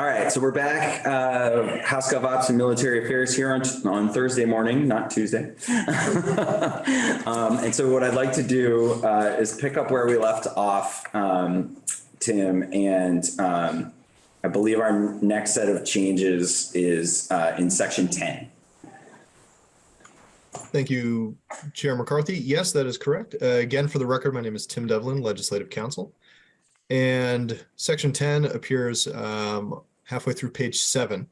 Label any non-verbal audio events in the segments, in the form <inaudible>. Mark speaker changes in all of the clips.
Speaker 1: All right, so we're back, uh, House Ops and Military Affairs here on, on Thursday morning, not Tuesday. <laughs> Um, and so what I'd like to do, uh, is pick up where we left off, um, Tim, and, um, I believe our next set of changes is, uh, in section ten.
Speaker 2: Thank you, Chair McCarthy. Yes, that is correct. Uh, Again, for the record, my name is Tim Devlin, Legislative Counsel. And Section 10 appears um, halfway through page seven.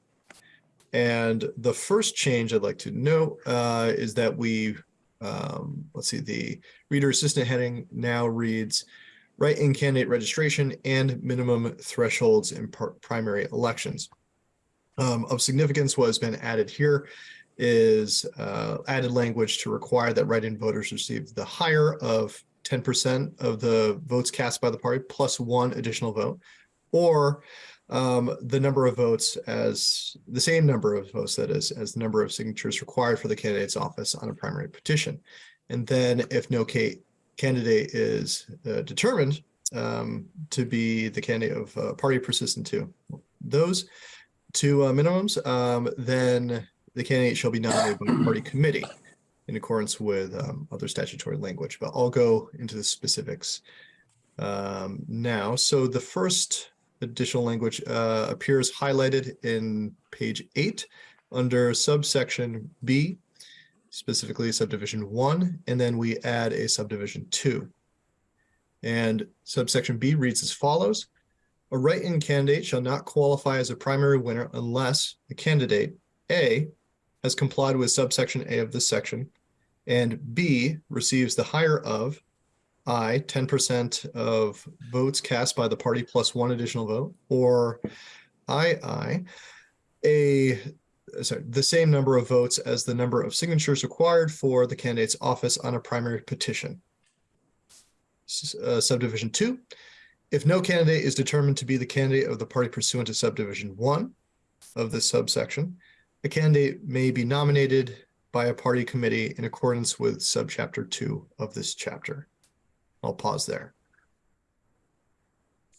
Speaker 2: And the first change I'd like to note uh, is that we, um, let's see, the reader assistant heading now reads write-in candidate registration and minimum thresholds in primary elections. Um, Of significance, what has been added here is uh, added language to require that write-in voters receive the higher of ten percent of the votes cast by the party plus one additional vote, or um, the number of votes as the same number of votes that is as the number of signatures required for the candidate's office on a primary petition. And then if no candidate is uh, determined um, to be the candidate of uh, party persistent to those two uh, minimums, um, then the candidate shall be nominated by the party committee in accordance with um, other statutory language, but I'll go into the specifics um, now. So the first additional language uh, appears highlighted in page eight under subsection B, specifically subdivision one, and then we add a subdivision two. And subsection B reads as follows. A write-in candidate shall not qualify as a primary winner unless the candidate A has complied with subsection A of this section, and B receives the higher of I, ten percent of votes cast by the party plus one additional vote, or I, I, a, sorry, the same number of votes as the number of signatures required for the candidate's office on a primary petition. S- uh, Subdivision two, if no candidate is determined to be the candidate of the party pursuant to subdivision one of this subsection, a candidate may be nominated by a party committee in accordance with subchapter two of this chapter. I'll pause there.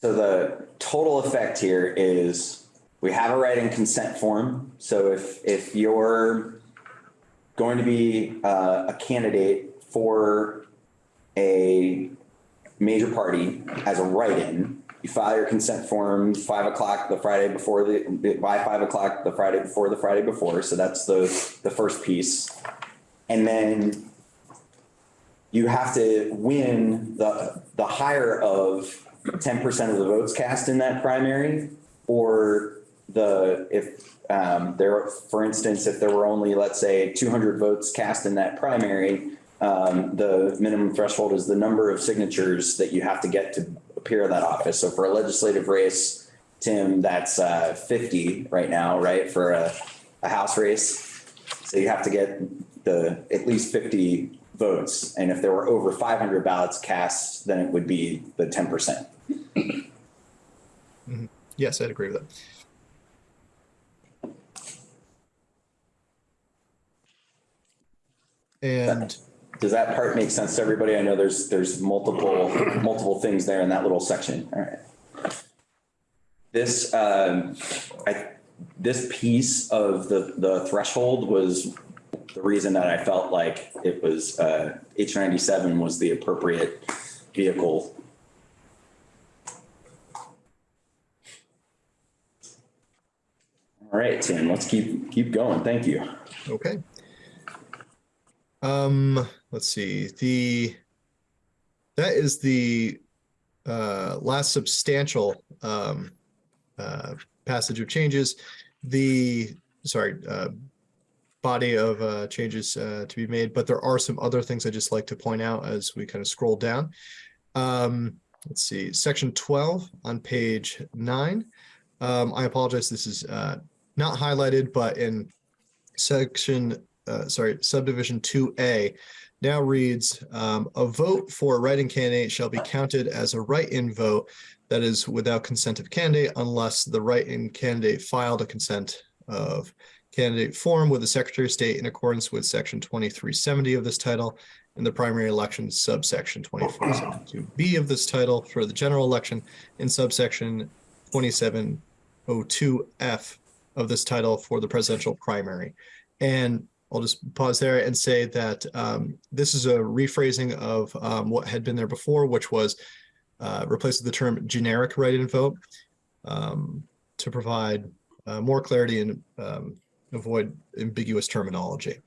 Speaker 1: So the total effect here is we have a write-in consent form. So if, if you're going to be uh, a candidate for a major party as a write-in, you file your consent form five o'clock the Friday before the, by five o'clock the Friday before the Friday before. So that's the, the first piece. And then you have to win the, the higher of ten percent of the votes cast in that primary or the, if, um, there, for instance, if there were only, let's say, two hundred votes cast in that primary, um, the minimum threshold is the number of signatures that you have to get to appear in that office. So for a legislative race, Tim, that's, uh, fifty right now, right, for a, a house race. So you have to get the, at least fifty votes. And if there were over five hundred ballots cast, then it would be the ten percent.
Speaker 2: Yes, I'd agree with that. And
Speaker 1: Does that part make sense to everybody? I know there's, there's multiple, multiple things there in that little section. All right. This, um, I, this piece of the, the threshold was the reason that I felt like it was, uh, H ninety-seven was the appropriate vehicle. All right, Tim, let's keep, keep going. Thank you.
Speaker 2: Okay. Um, let's see, the, that is the uh, last substantial um, uh, passage of changes. The, sorry, uh, body of uh, changes uh, to be made, but there are some other things I just like to point out as we kind of scroll down. Um, let's see, section 12 on page nine. Um, I apologize, this is uh, not highlighted, but in section, uh, sorry, subdivision 2A now reads, um, a vote for a write-in candidate shall be counted as a write-in vote that is without consent of candidate unless the write-in candidate filed a consent of candidate form with the Secretary of State in accordance with section 2370 of this title and the primary election subsection 2472B of this title for the general election in subsection 27 2F of this title for the presidential primary. And I'll just pause there and say that um, this is a rephrasing of um, what had been there before, which was uh, the term generic write-in vote um, to provide uh, more clarity and um, avoid ambiguous terminology.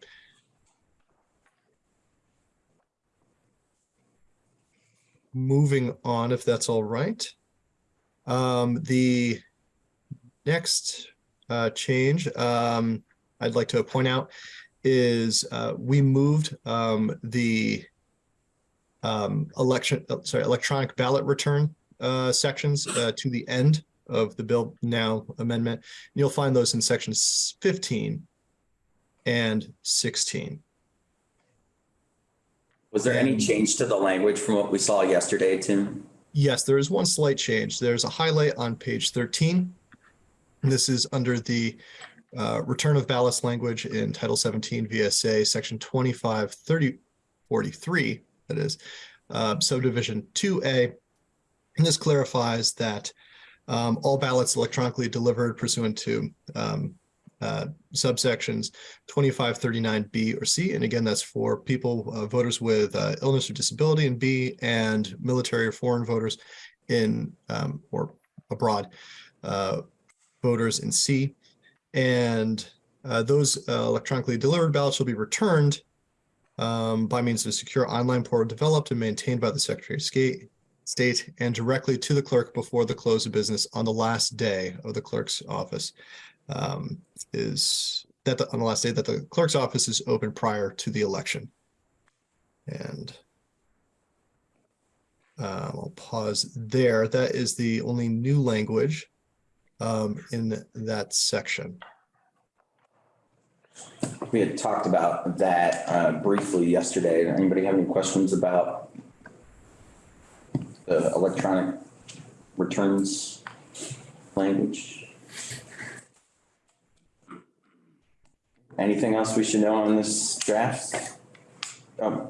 Speaker 2: Moving on, if that's all right. Um, the next uh, change um, I'd like to point out is uh, we moved um, the um, election, uh, sorry, electronic ballot return uh, sections uh, to the end of the bill now amendment. You'll find those in sections 15 and 16.
Speaker 1: Was there any change to the language from what we saw yesterday, Tim?
Speaker 2: Yes, there is one slight change. There's a highlight on page 13. This is under the uh, return of ballast language in Title 17 VSA, Section 25, 30, 43, that is, uh, subdivision 2A. And this clarifies that um, all ballots electronically delivered pursuant to um, uh, subsections 2539B or C. And again, that's for people, uh, voters with uh, illness or disability in B and military or foreign voters in um, or abroad uh, voters in C. And uh, those uh, electronically delivered ballots will be returned um, by means of a secure online portal developed and maintained by the Secretary of State, State and directly to the clerk before the close of business on the last day of the clerk's office um, is that the, on the last day that the clerk's office is open prior to the election. And uh, I'll pause there. That is the only new language um, in that section.
Speaker 1: We had talked about that uh, briefly yesterday. Anybody have any questions about the electronic returns language? Anything else we should know on this draft? Um,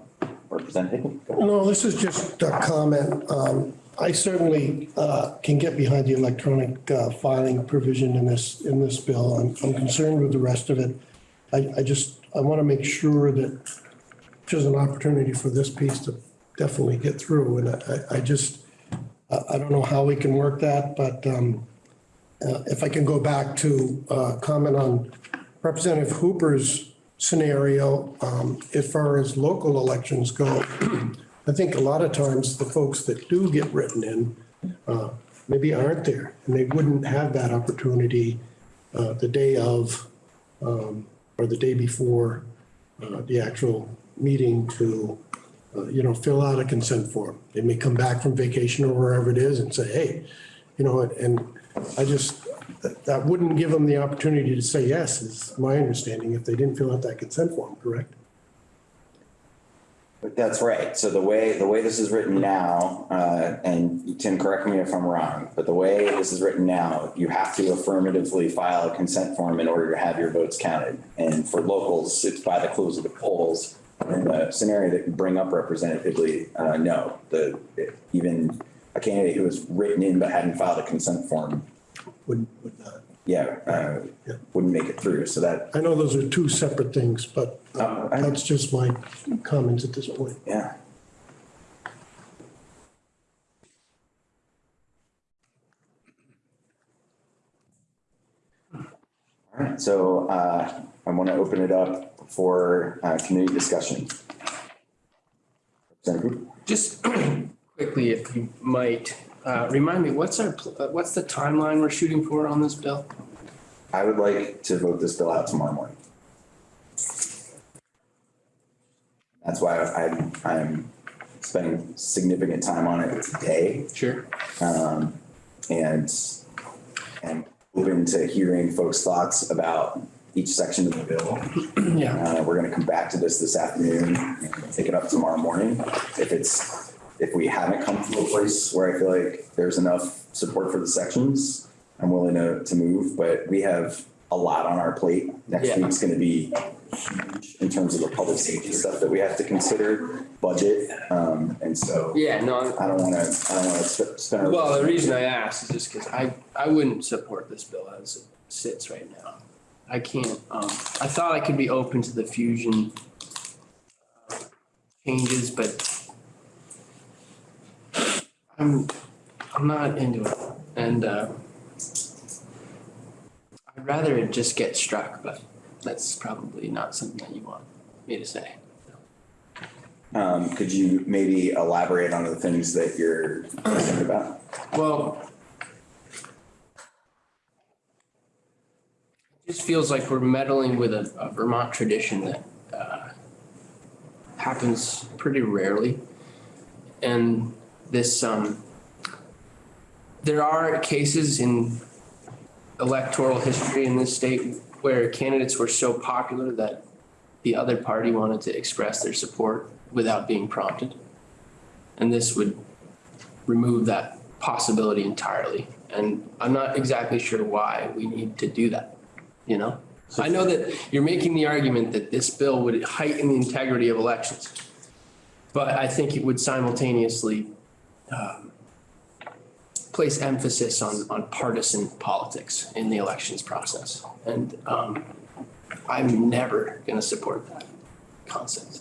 Speaker 1: Representative?
Speaker 3: No, this is just a comment. Um, I certainly uh, can get behind the electronic uh, filing provision in this, in this bill. I'm, I'm concerned with the rest of it. I, I just, I want to make sure that there's an opportunity for this piece to definitely get through. And I, I just, I, don't know how we can work that, but um, uh, if I can go back to uh, comment on Representative Hooper's scenario, um, as far as local elections go, <clears throat> I think a lot of times the folks that do get written in uh, maybe aren't there, and they wouldn't have that opportunity uh, the day of um, or the day before uh, the actual meeting to, uh, you know, fill out a consent form. They may come back from vacation or wherever it is and say, hey, you know, and I just, that- wouldn't give them the opportunity to say yes, is my understanding, if they didn't fill out that consent form, correct?
Speaker 1: That's right. So the way, the way this is written now, uh, and Tim, correct me if I'm wrong, but the way this is written now, you have to affirmatively file a consent form in order to have your votes counted. And for locals, it's by the close of the polls. In the scenario that you bring up representatively, uh, no, the, even a candidate who was written in but hadn't filed a consent form,
Speaker 3: Would, would not.
Speaker 1: yeah, uh,
Speaker 3: Yeah.
Speaker 1: wouldn't make it through. So that,
Speaker 3: I know those are two separate things, but
Speaker 1: Uh,
Speaker 3: that's just my comments at this point.
Speaker 1: yeah. Right, so uh, I want to open it up for uh, community discussion.
Speaker 4: Just <clears throat> quickly, if you might, uh, remind me, what's our, uh, what's the timeline we're shooting for on this bill?
Speaker 1: I would like to vote this bill out tomorrow morning. That's why I'm, I'm spending significant time on it today.
Speaker 4: Sure.
Speaker 1: um, and and open to hearing folks' thoughts about each section of the bill. <clears throat>
Speaker 4: Yeah,
Speaker 1: Uh, we're gonna come back to this this afternoon, and take it up tomorrow morning. If it's, if we haven't come to a place where I feel like there's enough support for the sections, I'm willing to, to move, but we have a lot on our plate. Next
Speaker 4: Yeah.
Speaker 1: week's gonna be huge in terms of the public safety stuff that we have to consider, budget. Um, and so
Speaker 4: Yeah, no, I'm-
Speaker 1: I don't want to, I don't want to spend.
Speaker 4: Well, the reason I asked is just because I, I wouldn't support this bill as it sits right now. I can't, um, I thought I could be open to the fusion uh, changes, but I'm, I'm not into it. And, uh, I'd rather it just get struck, but that's probably not something that you want me to say.
Speaker 1: Um, could you maybe elaborate on the things that you're concerned about?
Speaker 4: Well, it just feels like we're meddling with a a Vermont tradition that uh, happens pretty rarely. And this, um, there are cases in electoral history in this state where candidates were so popular that the other party wanted to express their support without being prompted. And this would remove that possibility entirely. And I'm not exactly sure why we need to do that, you know? I know that you're making the argument that this bill would heighten the integrity of elections. But I think it would simultaneously um, place emphasis on, on partisan politics in the elections process. And um, I'm never gonna support that concept.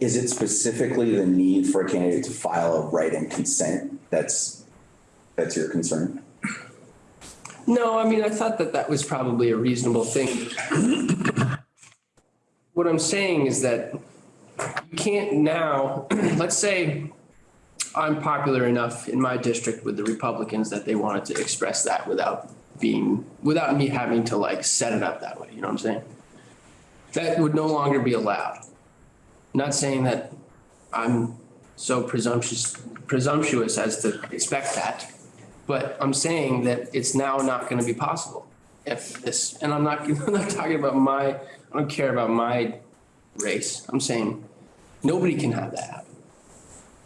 Speaker 1: Is it specifically the need for a candidate to file a write-in consent that's, that's your concern?
Speaker 4: No, I mean, I thought that that was probably a reasonable thing. What I'm saying is that you can't now, <clears throat> let's say I'm popular enough in my district with the Republicans that they wanted to express that without being, without me having to like set it up that way, you know what I'm saying? That would no longer be allowed. Not saying that I'm so presumptuous, presumptuous as to expect that. But I'm saying that it's now not gonna be possible if this, and I'm not, <laughs> I'm not talking about my, I don't care about my race. I'm saying nobody can have that happen.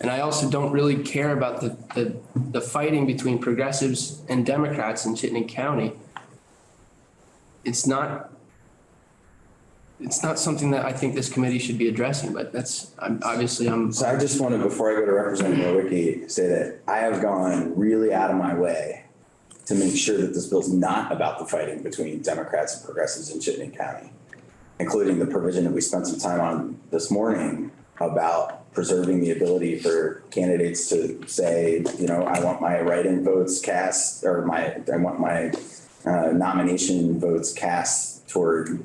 Speaker 4: And I also don't really care about the, the, the fighting between progressives and Democrats in Chittenden County. It's not, it's not something that I think this committee should be addressing, but that's, I'm, obviously, I'm,
Speaker 1: So I just want to, before I go to Representative Nowicki, say that I have gone really out of my way to make sure that this bill's not about the fighting between Democrats and progressives in Chittenden County, including the provision that we spent some time on this morning about preserving the ability for candidates to say, you know, I want my write-in votes cast, or my, I want my uh, nomination votes cast toward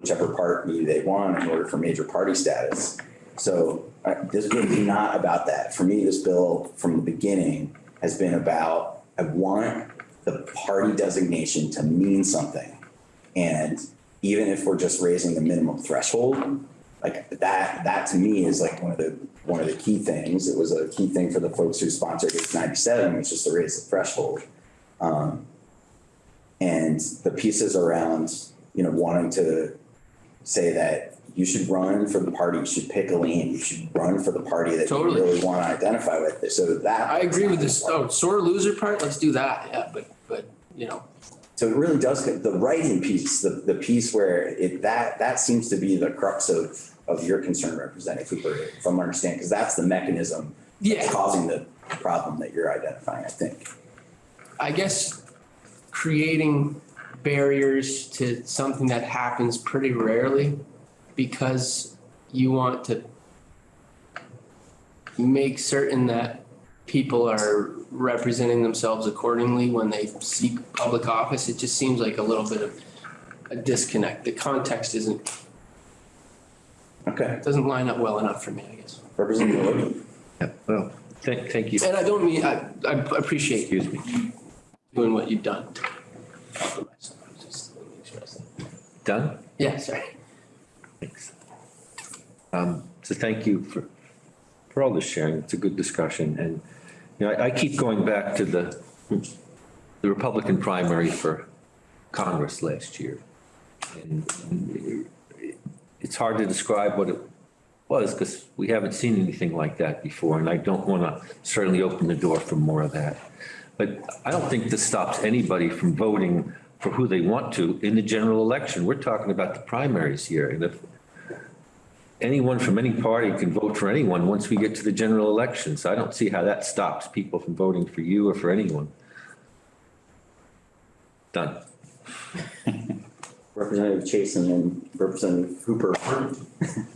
Speaker 1: whichever party they want in order for major party status. So uh, this bill is not about that. For me, this bill from the beginning has been about, I want the party designation to mean something. And even if we're just raising the minimum threshold, like that, that to me is like one of the, one of the key things. It was a key thing for the folks who sponsored H ninety-seven, which is to raise the threshold. Um, and the pieces around, you know, wanting to say that you should run for the party, you should pick a lane, you should run for the party that you really want to identify with. So that.
Speaker 4: I agree with this, oh, sore loser part, let's do that, yeah, but, but, you know,
Speaker 1: So it really does, the write-in piece, the, the piece where it, that, that seems to be the crux of, of your concern, Representative Cooper, if I'm understanding, because that's the mechanism that's
Speaker 4: Yeah.
Speaker 1: causing the problem that you're identifying, I think.
Speaker 4: I guess creating barriers to something that happens pretty rarely because you want to make certain that people are representing themselves accordingly when they seek public office, it just seems like a little bit of a disconnect. The context isn't,
Speaker 1: Okay, It
Speaker 4: doesn't line up well enough for me, I guess.
Speaker 1: Representative Logan.
Speaker 5: Yeah, well, thank, thank you.
Speaker 4: And I don't mean, I, I appreciate
Speaker 5: Excuse me.
Speaker 4: doing what you've done. to compromise. Just let me express that.
Speaker 5: Done?
Speaker 4: Yeah, sorry.
Speaker 5: Thanks. Um, so thank you for, for all this sharing. It's a good discussion. And, you know, I, I keep going back to the, the Republican primary for Congress last year. And it's hard to describe what it was because we haven't seen anything like that before. And I don't want to certainly open the door for more of that. But I don't think this stops anybody from voting for who they want to in the general election. We're talking about the primaries here. And if, anyone from any party can vote for anyone once we get to the general election. So I don't see how that stops people from voting for you or for anyone. Done. <laughs>
Speaker 1: Representative Chason and Representative Hooper. <laughs>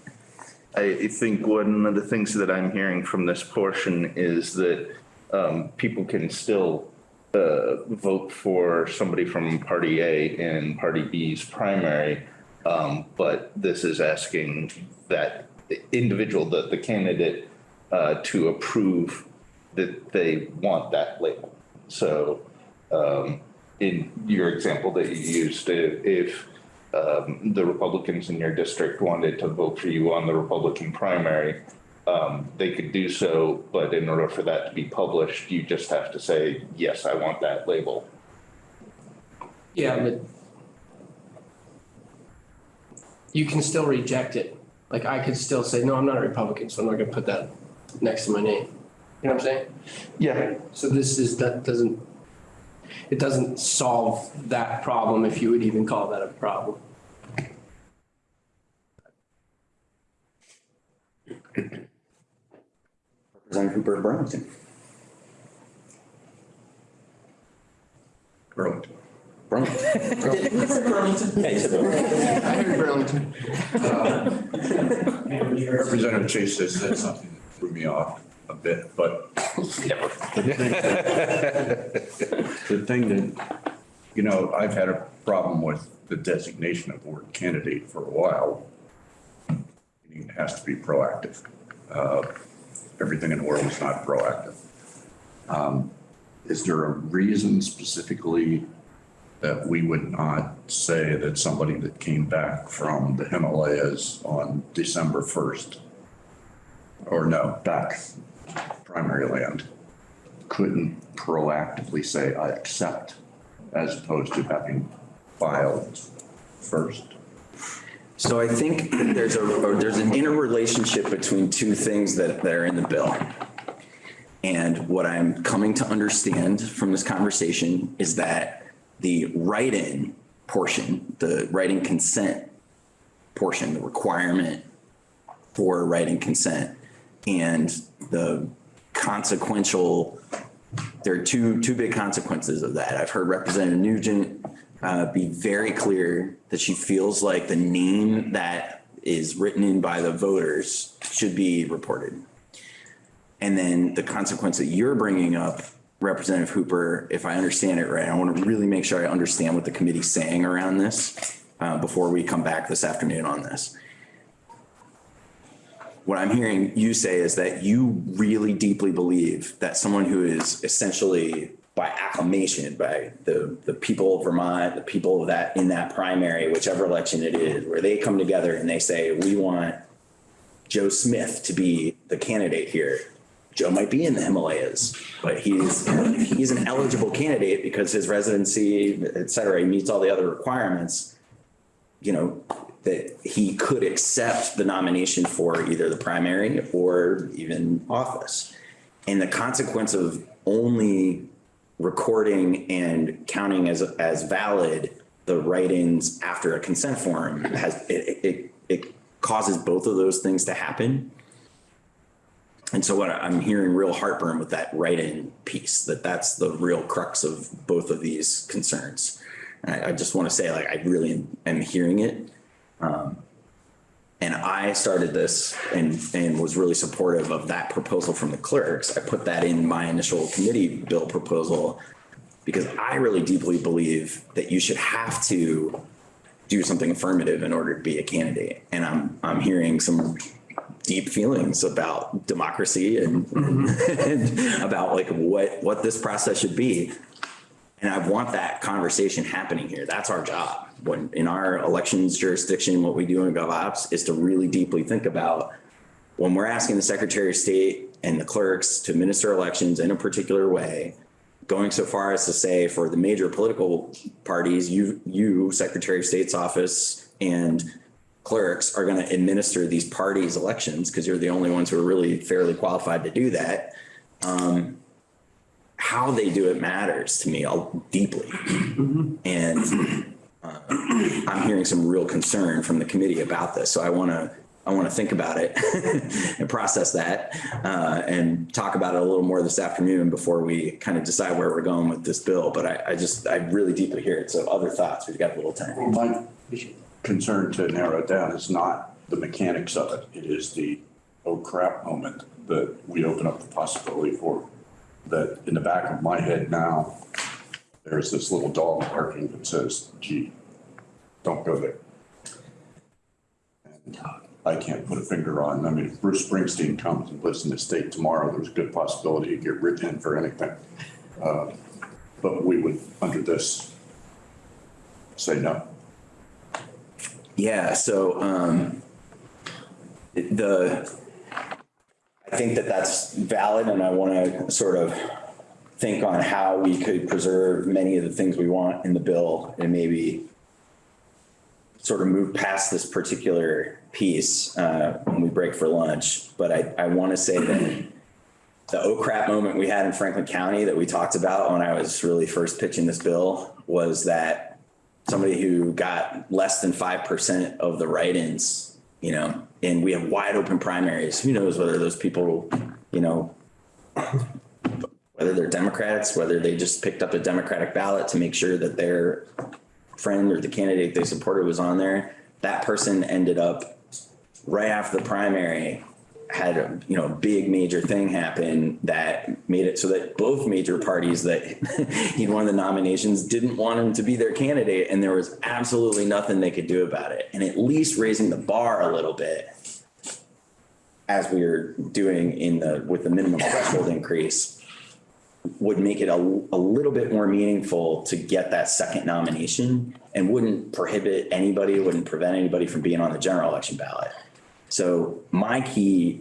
Speaker 6: I think one of the things that I'm hearing from this portion is that um, people can still uh, vote for somebody from Party A in Party B's primary. Um, But this is asking that individual, the, the candidate, uh, to approve that they want that label. So um, in your example that you used, if, um, the Republicans in your district wanted to vote for you on the Republican primary, um, they could do so, but in order for that to be published, you just have to say, yes, I want that label.
Speaker 4: Yeah, but you can still reject it. Like I could still say, no, I'm not a Republican, so I'm not gonna put that next to my name. You know what I'm saying?
Speaker 6: Yeah.
Speaker 4: So this is, that doesn't, it doesn't solve that problem, if you would even call that a problem.
Speaker 1: Representative Hooper Burlington.
Speaker 7: Burlington.
Speaker 1: Burlington. Yeah, you said Burlington.
Speaker 4: I heard Burlington.
Speaker 7: Representative Chase has said something that threw me off a bit, but the thing that, you know, I've had a problem with the designation of the word candidate for a while. It has to be proactive. Uh, Everything in the world is not proactive. Um, Is there a reason specifically that we would not say that somebody that came back from the Himalayas on December 1st, or no, back primary land, couldn't proactively say, I accept, as opposed to having filed first?
Speaker 1: So I think <clears throat> there's a, there's an interrelationship between two things that, that are in the bill. And what I'm coming to understand from this conversation is that the write-in portion, the write-in consent portion, the requirement for write-in consent and the consequential, there are two, two big consequences of that. I've heard Representative Nugent uh, be very clear that she feels like the name that is written in by the voters should be reported. And then the consequence that you're bringing up, Representative Hooper, if I understand it right, I want to really make sure I understand what the committee's saying around this uh, before we come back this afternoon on this. What I'm hearing you say is that you really deeply believe that someone who is essentially by acclamation by the, the people of Vermont, the people of that, in that primary, whichever election it is, where they come together and they say, we want Joe Smith to be the candidate here. Joe might be in the Himalayas, but he's, he's an eligible candidate because his residency, et cetera, he meets all the other requirements. You know, that he could accept the nomination for either the primary or even office. And the consequence of only recording and counting as, as valid the write-ins after a consent form has, it, it, it causes both of those things to happen. And so what I'm hearing real heartburn with that write-in piece, that that's the real crux of both of these concerns. I, I just want to say, like, I really am- am hearing it. Um, And I started this and, and was really supportive of that proposal from the clerks. I put that in my initial committee bill proposal because I really deeply believe that you should have to do something affirmative in order to be a candidate. And I'm, I'm hearing some deep feelings about democracy mm-hmm. and, and about like what, what this process should be. And I want that conversation happening here. That's our job. When in our elections jurisdiction, what we do in GovOps is to really deeply think about when we're asking the Secretary of State and the clerks to administer elections in a particular way, going so far as to say for the major political parties, you, you, Secretary of State's office and clerks are going to administer these parties' elections because you're the only ones who are really fairly qualified to do that. Um, how they do it matters to me all- deeply. And uh, I'm hearing some real concern from the committee about this. So I want to I want to think about it <laughs> and process that, uh, and talk about it a little more this afternoon before we kind of decide where we're going with this bill. But I, I just, I really deeply hear it. So other thoughts, we've got a little time.
Speaker 7: My concern to narrow it down is not the mechanics of it. It is the, oh crap moment that we open up the possibility for. That in the back of my head now, there's this little dog barking that says, gee, don't go there. And I can't put a finger on, I mean, if Bruce Springsteen comes and lives in the state tomorrow, there's a good possibility he'd get written in for anything. Uh, But we would, under this, say no.
Speaker 1: Yeah, so, um, the, I think that that's valid and I want to sort of think on how we could preserve many of the things we want in the bill and maybe sort of move past this particular piece, uh, when we break for lunch. But I, I want to say that the oh crap moment we had in Franklin County that we talked about when I was really first pitching this bill was that somebody who got less than 5% of the write-ins, you know, and we have wide open primaries. Who knows whether those people, you know, whether they're Democrats, whether they just picked up a Democratic ballot to make sure that their friend or the candidate they supported was on there. That person ended up right after the primary had a you know big major thing happen that made it so that both major parties that <laughs> he'd won the nominations didn't want him to be their candidate and there was absolutely nothing they could do about it and at least raising the bar a little bit as we were doing in the with the minimum threshold increase would make it a, a little bit more meaningful to get that second nomination and wouldn't prohibit anybody, wouldn't prevent anybody from being on the general election ballot. So my key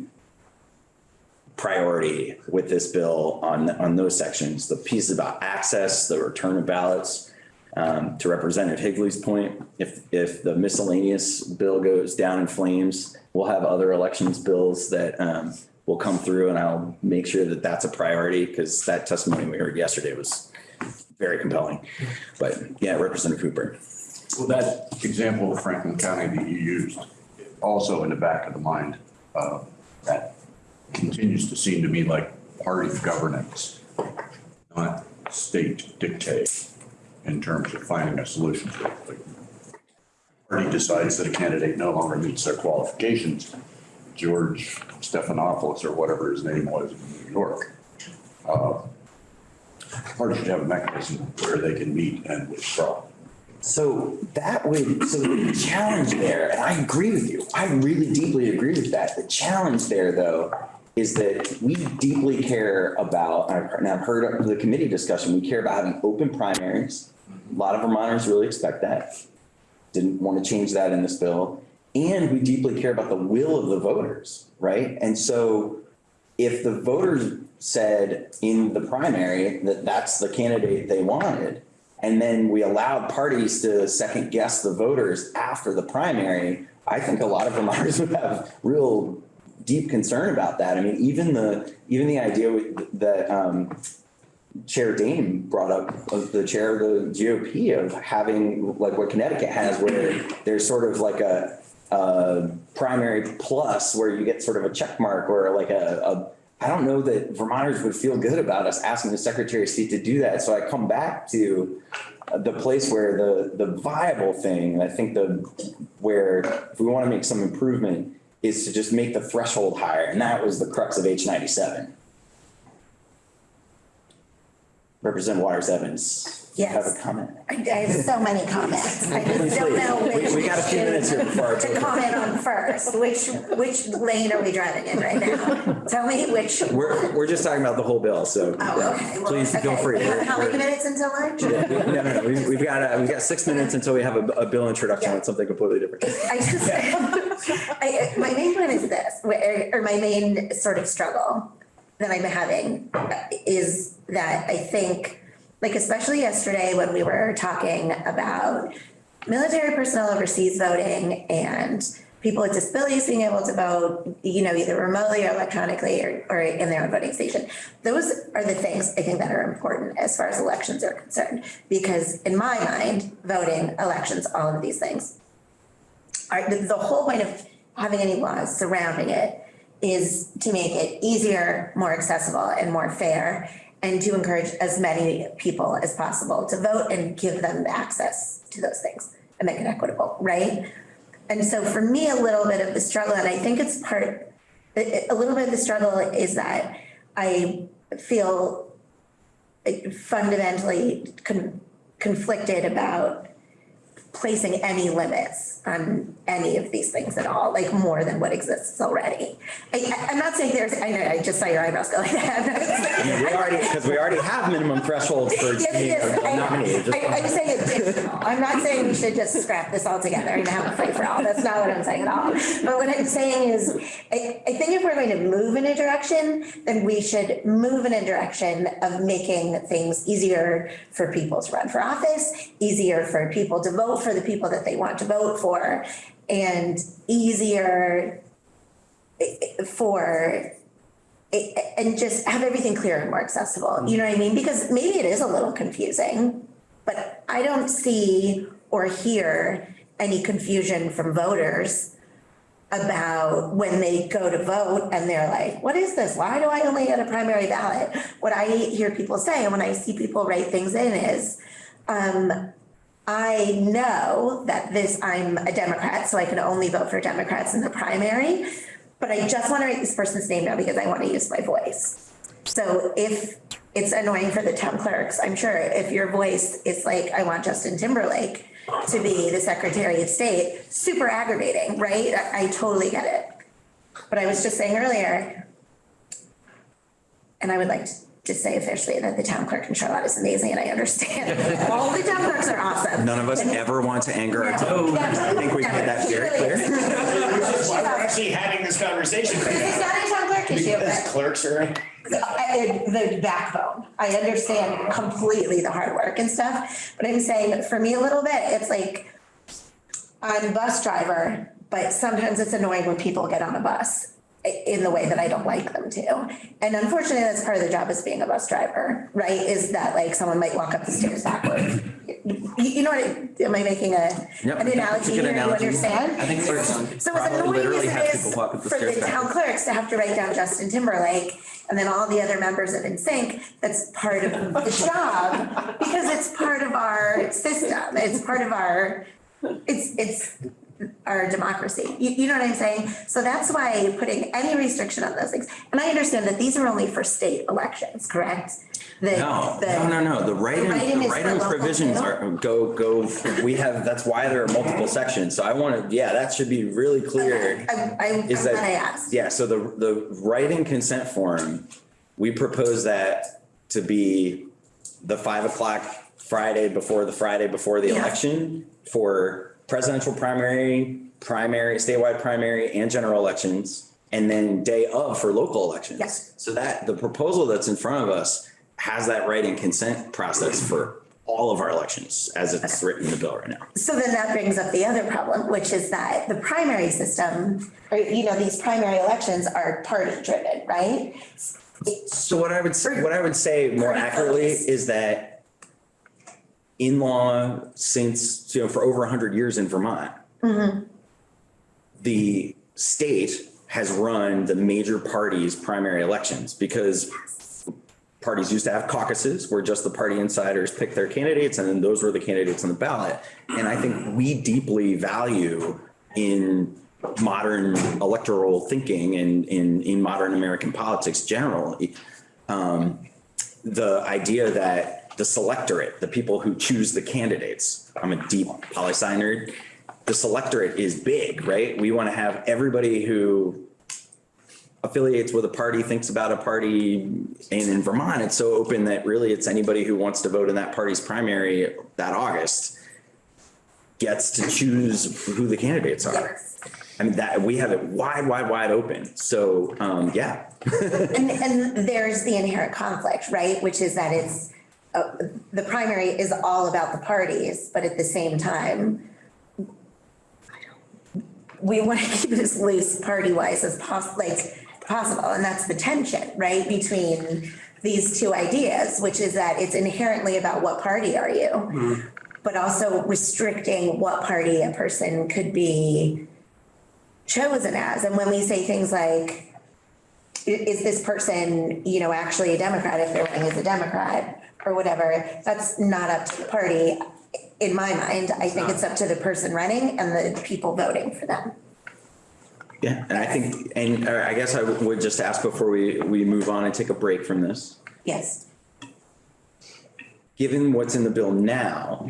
Speaker 1: priority with this bill on, on those sections, the pieces about access, the return of ballots, um, to Representative Higley's point, if, if the miscellaneous bill goes down in flames, we'll have other elections bills that, um, will come through and I'll make sure that that's a priority because that testimony we heard yesterday was very compelling. But yeah, Representative Cooper.
Speaker 7: Well, that example of Franklin County that you used, also in the back of the mind, uh, that continues to seem to me like party governance, not state dictate in terms of finding a solution. Like, Party decides that a candidate no longer meets their qualifications. George Stephanopoulos or whatever his name was in New York. uh, Party should have a mechanism where they can meet and withdraw.
Speaker 1: So that would, so the challenge there, and I agree with you, I really deeply agree with that. The challenge there, though, is that we deeply care about, and I've heard of the committee discussion, we care about having open primaries. A lot of Vermonters really expect that. Didn't want to change that in this bill. And we deeply care about the will of the voters, right? And so if the voters said in the primary that that's the candidate they wanted, and then we allowed parties to second guess the voters after the primary, I think a lot of Vermonters <laughs> would have real deep concern about that. I mean, even the, even the idea that, um, Chair Dame brought up, of the chair of the GOP of having, like what Connecticut has, where there's sort of like a, a primary plus where you get sort of a check mark or like a, a, I don't know that Vermonters would feel good about us asking the Secretary of State to do that. So I come back to the place where the, the viable thing, I think the, where if we want to make some improvement is to just make the threshold higher. And that was the crux of H ninety-seven. Representative Waters Evans. Have a
Speaker 8: Yes.
Speaker 1: comment?
Speaker 8: I I have so many comments. I just don't know
Speaker 1: We-
Speaker 8: which.
Speaker 1: we got a few minutes here before it's
Speaker 8: To
Speaker 1: over.
Speaker 8: comment on first, which, which lane are we driving in right now? Tell me which.
Speaker 1: We're, we're just talking about the whole bill, so.
Speaker 8: Oh, okay. well,
Speaker 1: Please feel
Speaker 8: okay.
Speaker 1: free.
Speaker 8: We have How many minutes until lunch?
Speaker 1: Yeah, we- No, no, no, we've, we've got, uh, we've got six minutes until we have a, a bill introduction on something completely different.
Speaker 8: I just, I, my main point is this, where, or my main sort of struggle that I'm having is that I think, like especially yesterday when we were talking about military personnel overseas voting and people with disabilities being able to vote, you know, either remotely or electronically or, or in their own voting station. Those are the things I think that are important as far as elections are concerned. Because in my mind, voting, elections, all of these things are, the, the whole point of having any laws surrounding it is to make it easier, more accessible and more fair and to encourage as many people as possible to vote and give them access to those things and make it equitable, right? And so for me, a little bit of the struggle, and I think it's part, a, little bit of the struggle is that I feel fundamentally con- conflicted about placing any limits on any of these things at all, like more than what exists already. I, I'm not saying there's, I know, I just saw your eyebrows go like that. <laughs> Saying-
Speaker 1: We already, because we already have minimum thresholds for
Speaker 8: Yes, yes,
Speaker 1: nominated.
Speaker 8: I, I'm saying additional. <laughs> I'm not saying we should just scrap this altogether and have a free for all. That's not what I'm saying at all. But what I'm saying is, I, I think if we're going to move in a direction, then we should move in a direction of making things easier for people to run for office, easier for people to vote for the people that they want to vote for, and easier for and just have everything clear and more accessible, you know what I mean? Because maybe it is a little confusing, but I don't see or hear any confusion from voters about when they go to vote and they're like, what is this? Why do I only get a primary ballot? What I hear people say and when I see people write things in is, um, I know that this, I'm a Democrat, so I can only vote for Democrats in the primary. But I just want to write this person's name down because I want to use my voice. So if it's annoying for the town clerks, I'm sure if your voice is like, I want Justin Timberlake to be the Secretary of State, super aggravating, right? I, I totally get it. But I was just saying earlier, and I would like to just say officially that the town clerk in Charlotte is amazing and I understand. <laughs> All the town clerks are awesome.
Speaker 1: None of us ever want to anger our town.
Speaker 8: No,
Speaker 1: I think we've made that very clear.
Speaker 9: That's why we're actually having this conversation right
Speaker 8: It's
Speaker 9: now.
Speaker 8: not a town clerk issue,
Speaker 9: As
Speaker 8: but
Speaker 9: clerks are,
Speaker 8: I- the backbone. I understand completely the hard work and stuff, but I'm saying for me a little bit, it's like I'm a bus driver, but sometimes it's annoying when people get on a bus i- in the way that I don't like them to. And unfortunately, that's part of the job as being a bus driver, right? Is that like someone might walk up the stairs backwards. You, you know what, I- am I making a,
Speaker 1: Yep,
Speaker 8: an analogy here? You understand?
Speaker 1: I think clerks
Speaker 8: So as annoying
Speaker 1: literally
Speaker 8: as
Speaker 1: have
Speaker 8: it is
Speaker 1: walk up the
Speaker 8: for
Speaker 1: stairs
Speaker 8: the town
Speaker 1: backwards.
Speaker 8: clerks to have to write down Justin Timberlake and then all the other members of NSYNC, that's part of the job. Because it's part of our system, it's part of our, it's, it's our democracy. You, you know what I'm saying? So that's why putting any restriction on those things, and I understand that these are only for state elections, correct? The-
Speaker 1: No,
Speaker 8: the-
Speaker 1: no, no, no. The writing,
Speaker 8: writing
Speaker 1: the
Speaker 8: is for
Speaker 1: writing
Speaker 8: local
Speaker 1: provisions are, go, go, we have, that's why there are multiple sections. So I want to, yeah, that should be really clear.
Speaker 8: I, I, I'm
Speaker 1: Is that-
Speaker 8: I asked.
Speaker 1: Yeah, so the, the write-in consent form, we propose that to be the five o'clock Friday before the Friday before the
Speaker 8: Yeah.
Speaker 1: election for presidential primary, primary, statewide primary and general elections, and then day of for local elections.
Speaker 8: Yes.
Speaker 1: So that, the proposal that's in front of us has that write-in consent process for all of our elections as it's written in the bill right now.
Speaker 8: So then that brings up the other problem, which is that the primary system, or, you know, these primary elections are party driven, right?
Speaker 1: So what I would, s- what I would say more accurately is that in law, since, you know, for over hundred years in Vermont, the state has run the major parties' primary elections because parties used to have caucuses where just the party insiders pick their candidates and then those were the candidates on the ballot. And I think we deeply value in modern electoral thinking and in, in modern American politics generally, um, the idea that the selectorate, the people who choose the candidates, I'm a deep poli sci nerd, the selectorate is big, right? We want to have everybody who affiliates with a party, thinks about a party. And in Vermont, it's so open that really it's anybody who wants to vote in that party's primary that August gets to choose who the candidates are. I mean, that, we have it wide, wide, wide open. So, um, yeah. <laughs>
Speaker 8: And, and there's the inherent conflict, right? Which is that it's, uh, the primary is all about the parties, but at the same time, we want to <laughs> keep it as loose party-wise as poss, like, possible, and that's the tension, right? Between these two ideas, which is that it's inherently about what party are you? But also restricting what party a person could be chosen as. And when we say things like, is this person, you know, actually a Democrat if they're running as a Democrat or whatever, that's not up to the party. In my mind, I think it's up to the person running and the people voting for them.
Speaker 1: Yeah, and I think, and uh, I guess I would just ask before we, we move on and take a break from this.
Speaker 8: Yes.
Speaker 1: Given what's in the bill now,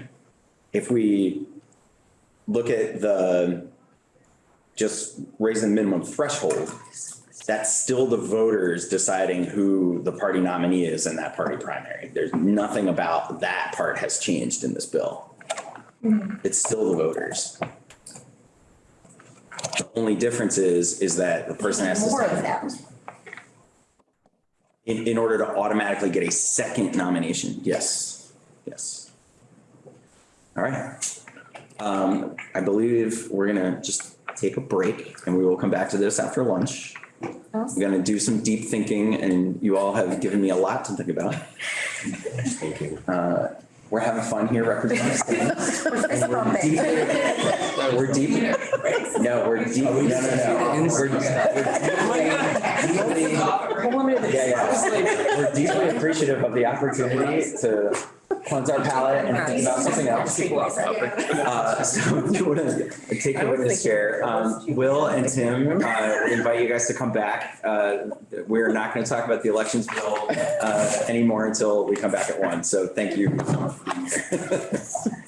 Speaker 1: if we look at the, just raising the minimum threshold, that's still the voters deciding who the party nominee is in that party primary. There's nothing about that part has changed in this bill. It's still the voters. The only difference is, is that the person has to.
Speaker 8: More of them.
Speaker 1: In, in order to automatically get a second nomination, yes, yes. All right. Um, I believe we're gonna just take a break and we will come back to this after lunch. I'm gonna do some deep thinking and you all have given me a lot to think about. Thank Uh, We're having fun here representing.
Speaker 8: Fist bumping.
Speaker 1: We're deep, no, we're deep, no, no, no. We're- we're deeply- Yeah, yeah. We're deeply appreciative of the opportunity to cleanse our palate and think about something else. Uh, so we want to take the witness chair. Um, Will and Tim, uh, invite you guys to come back. Uh, we're not going to talk about the elections bill, uh, anymore until we come back at one. So thank you. so much for being here. <laughs>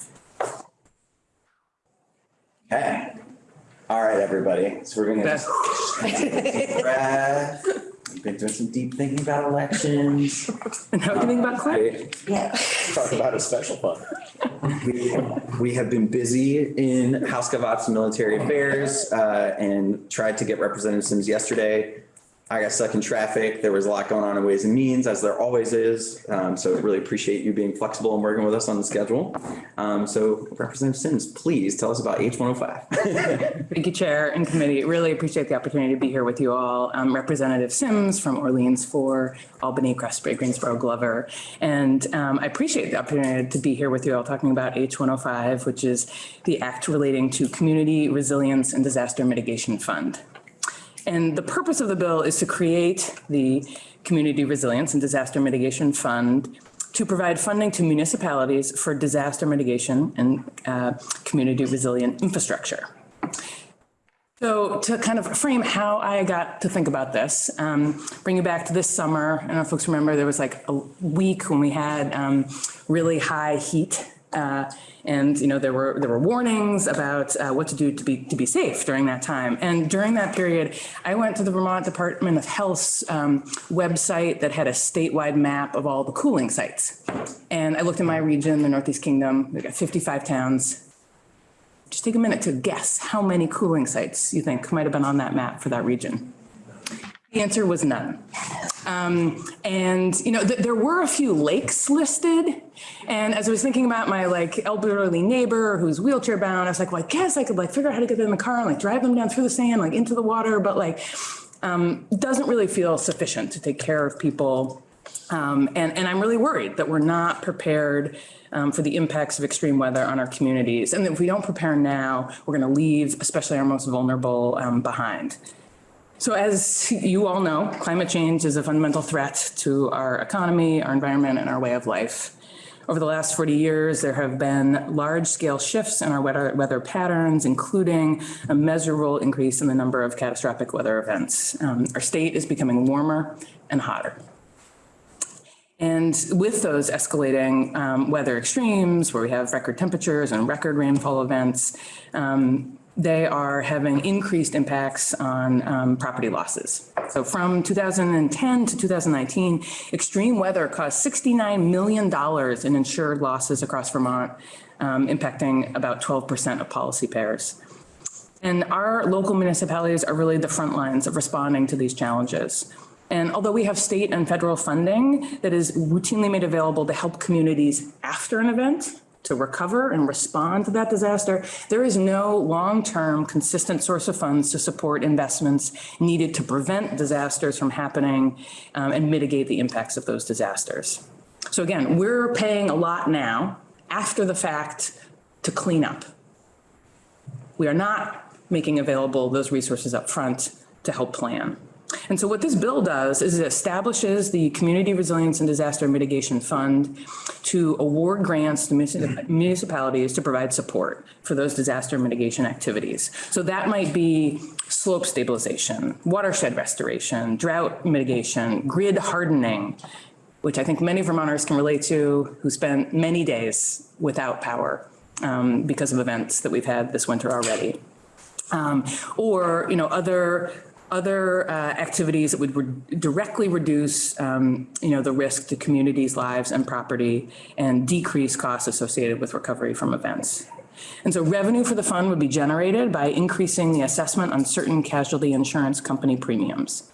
Speaker 1: Okay. All right, everybody. So we're gonna just deep breath. We've been doing some deep thinking about elections.
Speaker 10: And how do you think about Clint?
Speaker 8: Yeah.
Speaker 9: Talk about a special fund.
Speaker 1: We, we have been busy in House of Ops and Military Affairs, uh, and tried to get Representative Sims yesterday. I got stuck in traffic. There was a lot going on in Ways and Means, as there always is. Um, so really appreciate you being flexible and working with us on the schedule. Um, so Representative Sims, please tell us about H one oh five. <laughs>
Speaker 10: Thank you, Chair and Committee. Really appreciate the opportunity to be here with you all. I'm Representative Sims from Orleans for Albany, Craftsbury, Greensboro, Glover. And um, I appreciate the opportunity to be here with you all talking about H105, which is the act relating to Community Resilience and Disaster Mitigation Fund. And the purpose of the bill is to create the Community Resilience and Disaster Mitigation Fund to provide funding to municipalities for disaster mitigation and uh, community resilient infrastructure. So to kind of frame how I got to think about this, um, bring you back to this summer. I don't know if folks remember, there was like a week when we had um, really high heat. Uh, and, you know, there were, there were warnings about uh, what to do to be, to be safe during that time. And during that period, I went to the Vermont Department of Health's um, website that had a statewide map of all the cooling sites. And I looked in my region, the Northeast Kingdom, we got 55 towns just take a minute to guess how many cooling sites you think might have been on that map for that region. The answer was none. Um, and, you know, th- there were a few lakes listed. And as I was thinking about my like elderly neighbor who's wheelchair bound, I was like, well, I guess I could like figure out how to get them in the car and like drive them down through the sand, like into the water, but like, um, doesn't really feel sufficient to take care of people um, and, and I'm really worried that we're not prepared um, for the impacts of extreme weather on our communities. And if we don't prepare now, we're going to leave, especially our most vulnerable, um, behind. So as you all know, climate change is a fundamental threat to our economy, our environment, and our way of life. Over the last 40 years, there have been large-scale shifts in our weather, weather patterns, including a measurable increase in the number of catastrophic weather events. Um, our state is becoming warmer and hotter. And with those escalating um, weather extremes, where we have record temperatures and record rainfall events, um, they are having increased impacts on um, property losses. So from 2010 to 2019, extreme weather caused $69 million in insured losses across Vermont, um, impacting about 12% of policy payers. And our local municipalities are really the front lines of responding to these challenges. And although we have state and federal funding that is routinely made available to help communities after an event to recover and respond to that disaster, there is no long-term consistent source of funds to support investments needed to prevent disasters from happening um, and mitigate the impacts of those disasters. So again, we're paying a lot now after the fact to clean up. We are not making available those resources up front to help plan. And so what this bill does is it establishes the Community Resilience and Disaster Mitigation Fund to award grants to municipalities to provide support for those disaster mitigation activities. So that might be slope stabilization, watershed restoration, drought mitigation, grid hardening, which I think many Vermonters can relate to who spent many days without power um, because of events that we've had this winter already um, or, you know, other, other uh, activities that would re- directly reduce, um, you know, the risk to communities' lives and property and decrease costs associated with recovery from events. And so revenue for the fund would be generated by increasing the assessment on certain casualty insurance company premiums.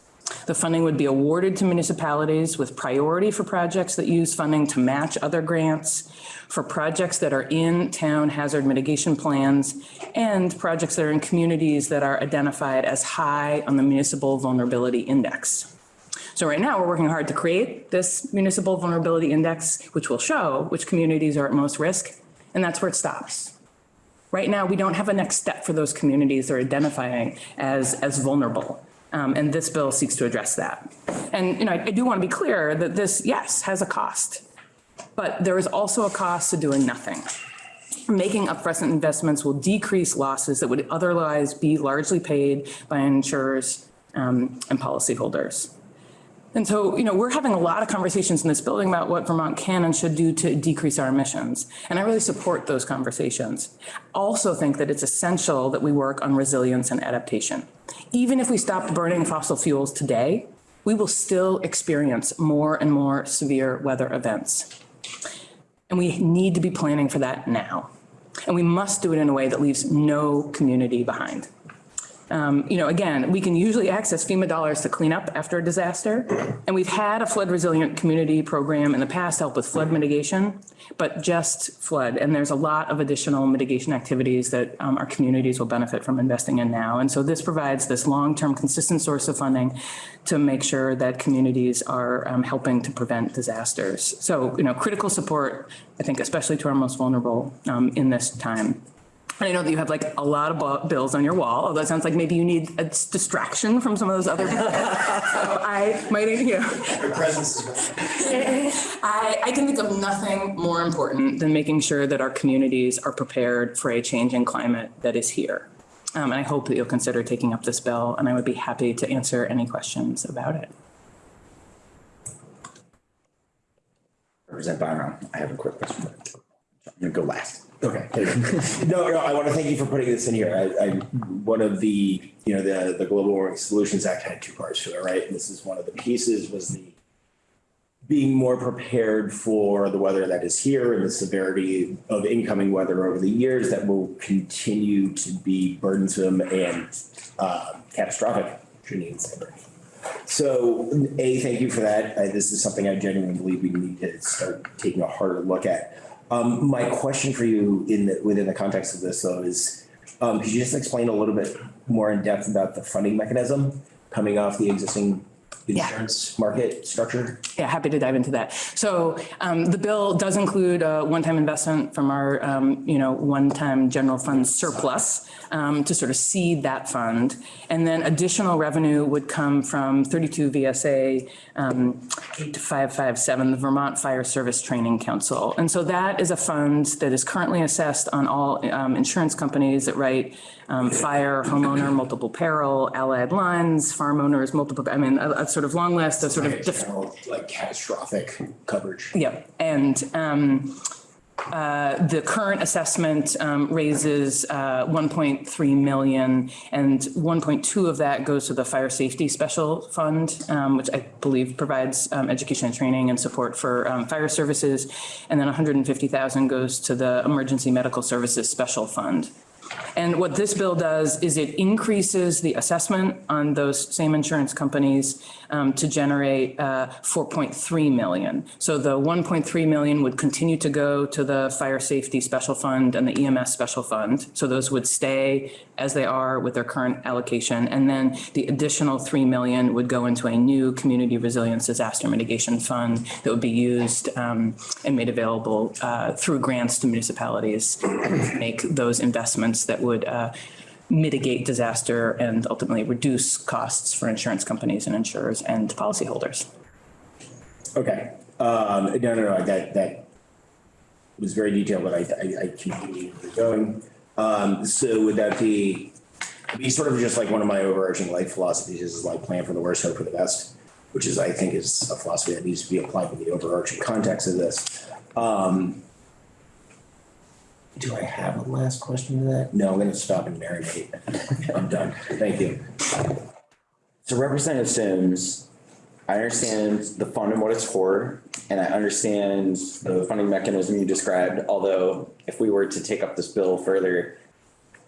Speaker 10: The funding would be awarded to municipalities with priority for projects that use funding to match other grants, for projects that are in town hazard mitigation plans, and projects that are in communities that are identified as high on the municipal vulnerability index. So right now, we're working hard to create this municipal vulnerability index, which will show which communities are at most risk, and that's where it stops. Right now, we don't have a next step for those communities that are identifying as, as vulnerable. Um, and this bill seeks to address that. And, you know, I, I do want to be clear that this, yes, has a cost, but there is also a cost to doing nothing. Making upfront investments will decrease losses that would otherwise be largely paid by insurers um, and policyholders. And so, you know, we're having a lot of conversations in this building about what Vermont can and should do to decrease our emissions. And I really support those conversations. Also think that it's essential that we work on resilience and adaptation. Even if we stop burning fossil fuels today, we will still experience more and more severe weather events. And we need to be planning for that now. And we must do it in a way that leaves no community behind. Um, you know, again, we can usually access FEMA dollars to clean up after a disaster. And we've had a flood resilient community program in the past help with flood mitigation, but just flood. And there's a lot of additional mitigation activities that um, our communities will benefit from investing in now. And so this provides this long-term consistent source of funding to make sure that communities are um, helping to prevent disasters. So, you know, critical support, I think, especially to our most vulnerable um, in this time. And I know that you have like a lot of bills on your wall, although it sounds like maybe you need a distraction from some of those other <laughs> bills. So I might, you know,
Speaker 9: Your presence is. <laughs>
Speaker 10: I, I can think of nothing more important than making sure that our communities are prepared for a changing climate that is here. Um, and I hope that you'll consider taking up this bill, and I would be happy to answer any questions about it.
Speaker 11: Representative Byron, I have a quick question. I'm go last. Okay. No, no, I want to thank you for putting this in here. I, I, one of the, you know, the, the Global Warming Solutions Act had two parts to it, right? And this is one of the pieces was the being more prepared for the weather that is here and the severity of incoming weather over the years that will continue to be burdensome and uh, catastrophic. So, A, thank you for that. This is something I genuinely believe we need to start taking a harder look at. Um, My question for you in the, within the context of this though is, um, could you just explain a little bit more in depth about the funding mechanism coming off the existing
Speaker 10: Yeah.
Speaker 11: insurance market structure?
Speaker 10: Yeah, happy to dive into that. So um, the bill does include a one-time investment from our, um, you know, one-time general fund surplus um, to sort of seed that fund. And then additional revenue would come from 32 VSA um, 8557, the Vermont Fire Service Training Council. And so that is a fund that is currently assessed on all um, insurance companies that write um, fire, homeowner, multiple peril, allied lines, farm owners, multiple, I mean, a, a sort of long list of sort of
Speaker 11: General, Like catastrophic coverage.
Speaker 10: Yep, and um, uh, the current assessment um, raises uh, 1.3 million, and 1.2 of that goes to the Fire Safety Special Fund, um, which I believe provides um, education and training and support for um, fire services, and then 150,000 goes to the Emergency Medical Services Special Fund. And what this bill does is it increases the assessment on those same insurance companies um, to generate uh, 4.3 million. So the 1.3 million would continue to go to the Fire Safety Special Fund and the EMS Special Fund. So those would stay as they are with their current allocation. And then the additional 3 million would go into a new Community Resilience Disaster Mitigation Fund that would be used um, and made available uh, through grants to municipalities to make those investments that would uh, mitigate disaster and ultimately reduce costs for insurance companies and insurers and policyholders.
Speaker 11: Okay, um, no, no, no, that, that was very detailed, but I, I, I keep you're going. Um, so would that be, be sort of just like one of my overarching life philosophies is like plan for the worst, hope for the best, which is, I think is a philosophy that needs to be applied in the overarching context of this. Um, do I have a last question to that? No, I'm gonna stop and marinate. I'm done. Thank you.
Speaker 1: So Representative Sims, I understand the fund and what it's for, and I understand the funding mechanism you described, although if we were to take up this bill further,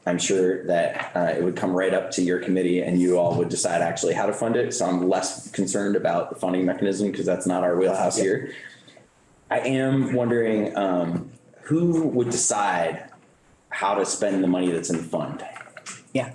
Speaker 1: I'm sure that uh, it would come right up to your committee and you all would decide actually how to fund it. So I'm less concerned about the funding mechanism because that's not our wheelhouse here. I am wondering um, who would decide how to spend the money that's in the fund?
Speaker 10: Yeah.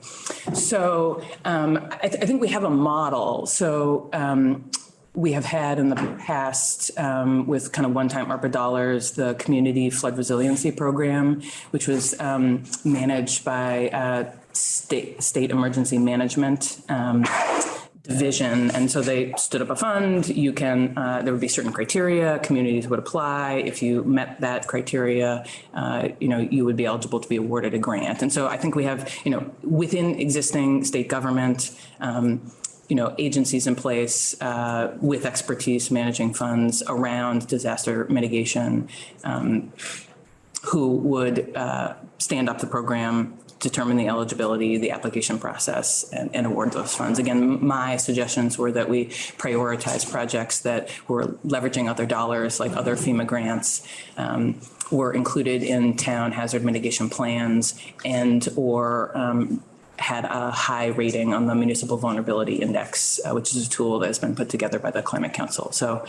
Speaker 10: So um, I, th- I think we have a model. So um, we have had in the past um, with kind of one-time ARPA dollars, the Community Flood Resiliency Program, which was um, managed by uh, state state emergency management. Division. And so they stood up a fund. You can, uh, there would be certain criteria, communities would apply. If you met that criteria, uh, you know, you would be eligible to be awarded a grant. And so I think we have, you know, within existing state government, um, you know, agencies in place uh, with expertise managing funds around disaster mitigation um, who would uh, stand up the program, determine the eligibility, the application process, and, and award those funds. Again, my suggestions were that we prioritize projects that were leveraging other dollars, like other FEMA grants, um, were included in town hazard mitigation plans, and or um, had a high rating on the Municipal Vulnerability Index, uh, which is a tool that has been put together by the Climate Council. So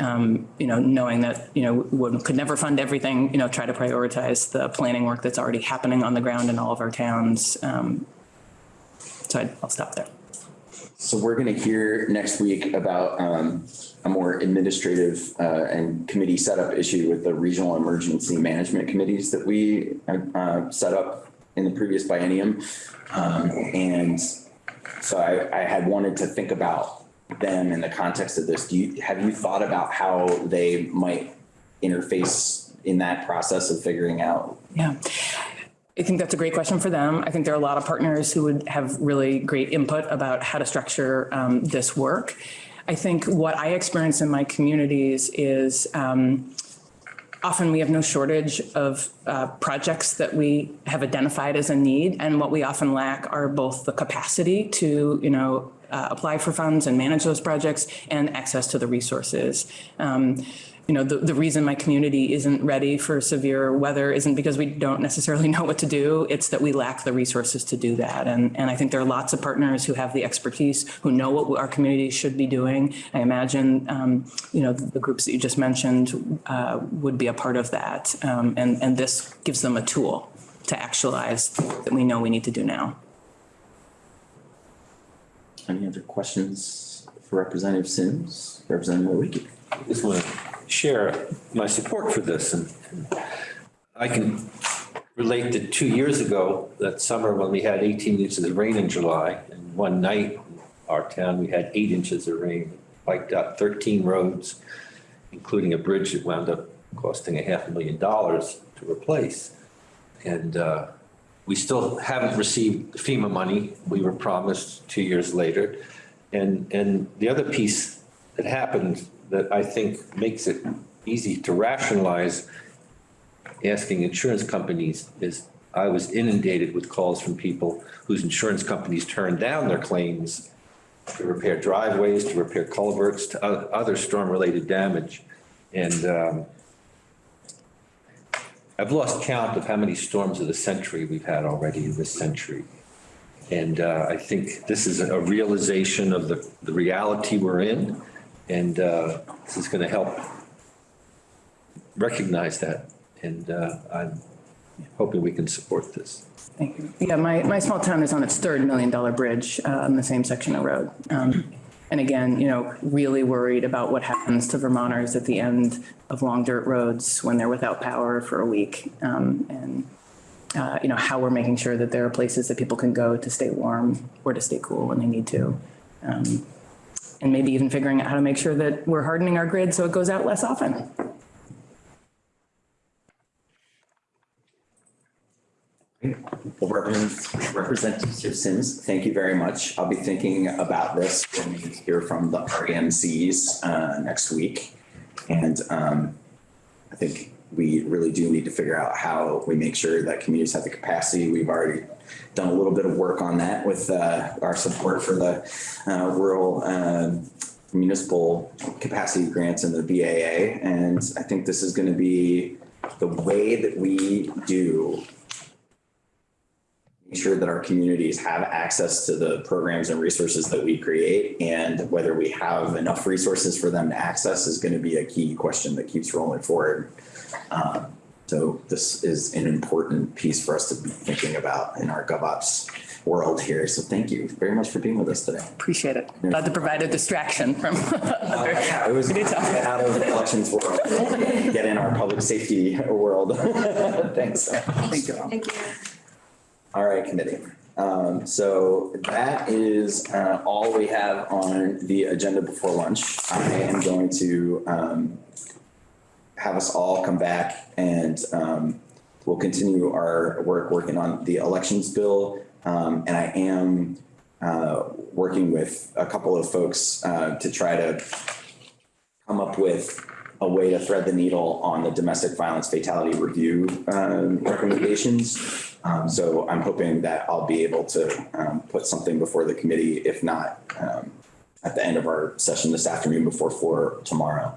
Speaker 10: um, you know, knowing that, you know, we could never fund everything, you know, try to prioritize the planning work that's already happening on the ground in all of our towns. Um, so I'd- I'll stop there.
Speaker 1: So we're going to hear next week about um, a more administrative uh, and committee setup issue with the regional emergency management committees that we uh, set up in the previous biennium. Um, And so I, I had wanted to think about them in the context of this. Do you, have you thought about how they might interface in that process of figuring out?
Speaker 10: Yeah. I think that's a great question for them. I think there are a lot of partners who would have really great input about how to structure um, this work. I think what I experience in my communities is um, often we have no shortage of uh, projects that we have identified as a need. And what we often lack are both the capacity to, you know, uh, apply for funds and manage those projects and access to the resources. Um, you know, the, the reason my community isn't ready for severe weather isn't because we don't necessarily know what to do. It's that we lack the resources to do that. And, and I think there are lots of partners who have the expertise, who know what our community should be doing. I imagine, um, you know, the, the groups that you just mentioned uh, would be a part of that. Um, and, and this gives them a tool to actualize that we know we need to do now.
Speaker 1: Any other questions for Representative Sims, Representative Wiki?
Speaker 5: just want to share my support for this. And I can relate to two years ago, that summer when we had 18 inches of rain in July. And one night, in our town, we had eight inches of rain, wiped out 13 roads, including a bridge that wound up costing a half a million dollars to replace. And uh, we still haven't received FEMA money. We were promised two years later. And, and the other piece that happened that I think makes it easy to rationalize asking insurance companies is I was inundated with calls from people whose insurance companies turned down their claims to repair driveways, to repair culverts, to other storm-related damage. And um, I've lost count of how many storms of the century we've had already in this century. And uh, I think this is a realization of the, the reality we're in. And uh, this is going to help recognize that. And uh, I'm hoping we can support this.
Speaker 10: Thank you. Yeah, my, my small town is on its third million dollar bridge uh, on the same section of road. Um, And again, you know, really worried about what happens to Vermonters at the end of long dirt roads when they're without power for a week. Um, And uh, you know, how we're making sure that there are places that people can go to stay warm or to stay cool when they need to. Um, and maybe even figuring out how to make sure that we're hardening our grid so it goes out less often.
Speaker 1: Well, Representative Sims, thank you very much. I'll be thinking about this when we hear from the RMCs uh, next week. And um, I think we really do need to figure out how we make sure that communities have the capacity. We've already done a little bit of work on that with uh, our support for the uh, rural um, municipal capacity grants in the BAA. And I think this is going to be the way that we do make sure that our communities have access to the programs and resources that we create and whether we have enough resources for them to access is going to be a key question that keeps rolling forward. Um, so this is an important piece for us to be thinking about in our GovOps world here. So thank you very much for being with us today.
Speaker 10: Appreciate it. Glad to provide a distraction from other. <laughs>
Speaker 1: Yeah, it was
Speaker 10: We did talk.
Speaker 1: get out of the elections world, get in our public safety world. <laughs> Thanks.
Speaker 10: Thank you.
Speaker 8: Thank you.
Speaker 1: All right, committee. Um, so that is, uh, all we have on the agenda before lunch. I am going to, um, have us all come back and, um, we'll continue our work working on the elections bill. Um, and I am, uh, working with a couple of folks, uh, to try to come up with a way to thread the needle on the domestic violence fatality review um, recommendations. Um, So I'm hoping that I'll be able to um, put something before the committee, if not um, at the end of our session this afternoon before four tomorrow.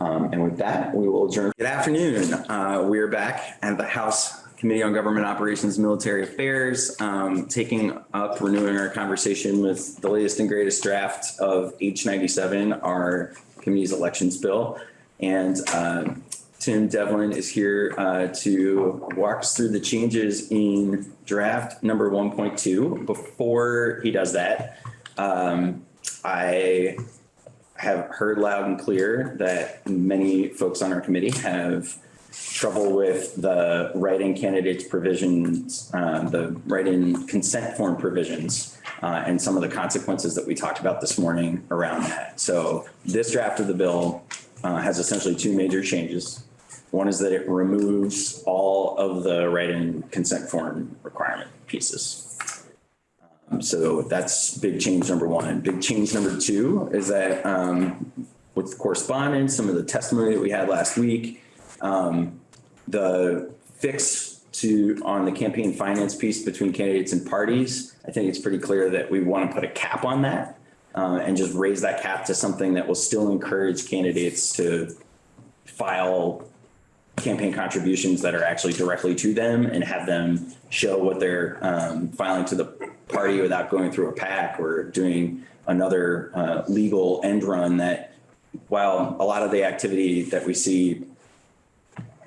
Speaker 1: Um, And with that, we will adjourn. Good afternoon. Uh, We are back at the House Committee on Government Operations, and Military Affairs, um, taking up, renewing our conversation with the latest and greatest draft of H97, our committee's elections bill. And um, Tim Devlin is here uh, to walk us through the changes in draft number 1.2. Before he does that, um, I have heard loud and clear that many folks on our committee have trouble with the write-in candidates provisions, uh, the write-in consent form provisions, uh, and some of the consequences that we talked about this morning around that. So this draft of the bill uh, has essentially two major changes. One is that it removes all of the write-in consent form requirement pieces. So that's big change number one. Big change number two is that um, with correspondence, some of the testimony that we had last week, um, the fix to, on the campaign finance piece between candidates and parties, I think it's pretty clear that we want to put a cap on that uh, and just raise that cap to something that will still encourage candidates to file campaign contributions that are actually directly to them and have them show what they're um, filing to the party without going through a PAC or doing another uh, legal end run that while a lot of the activity that we see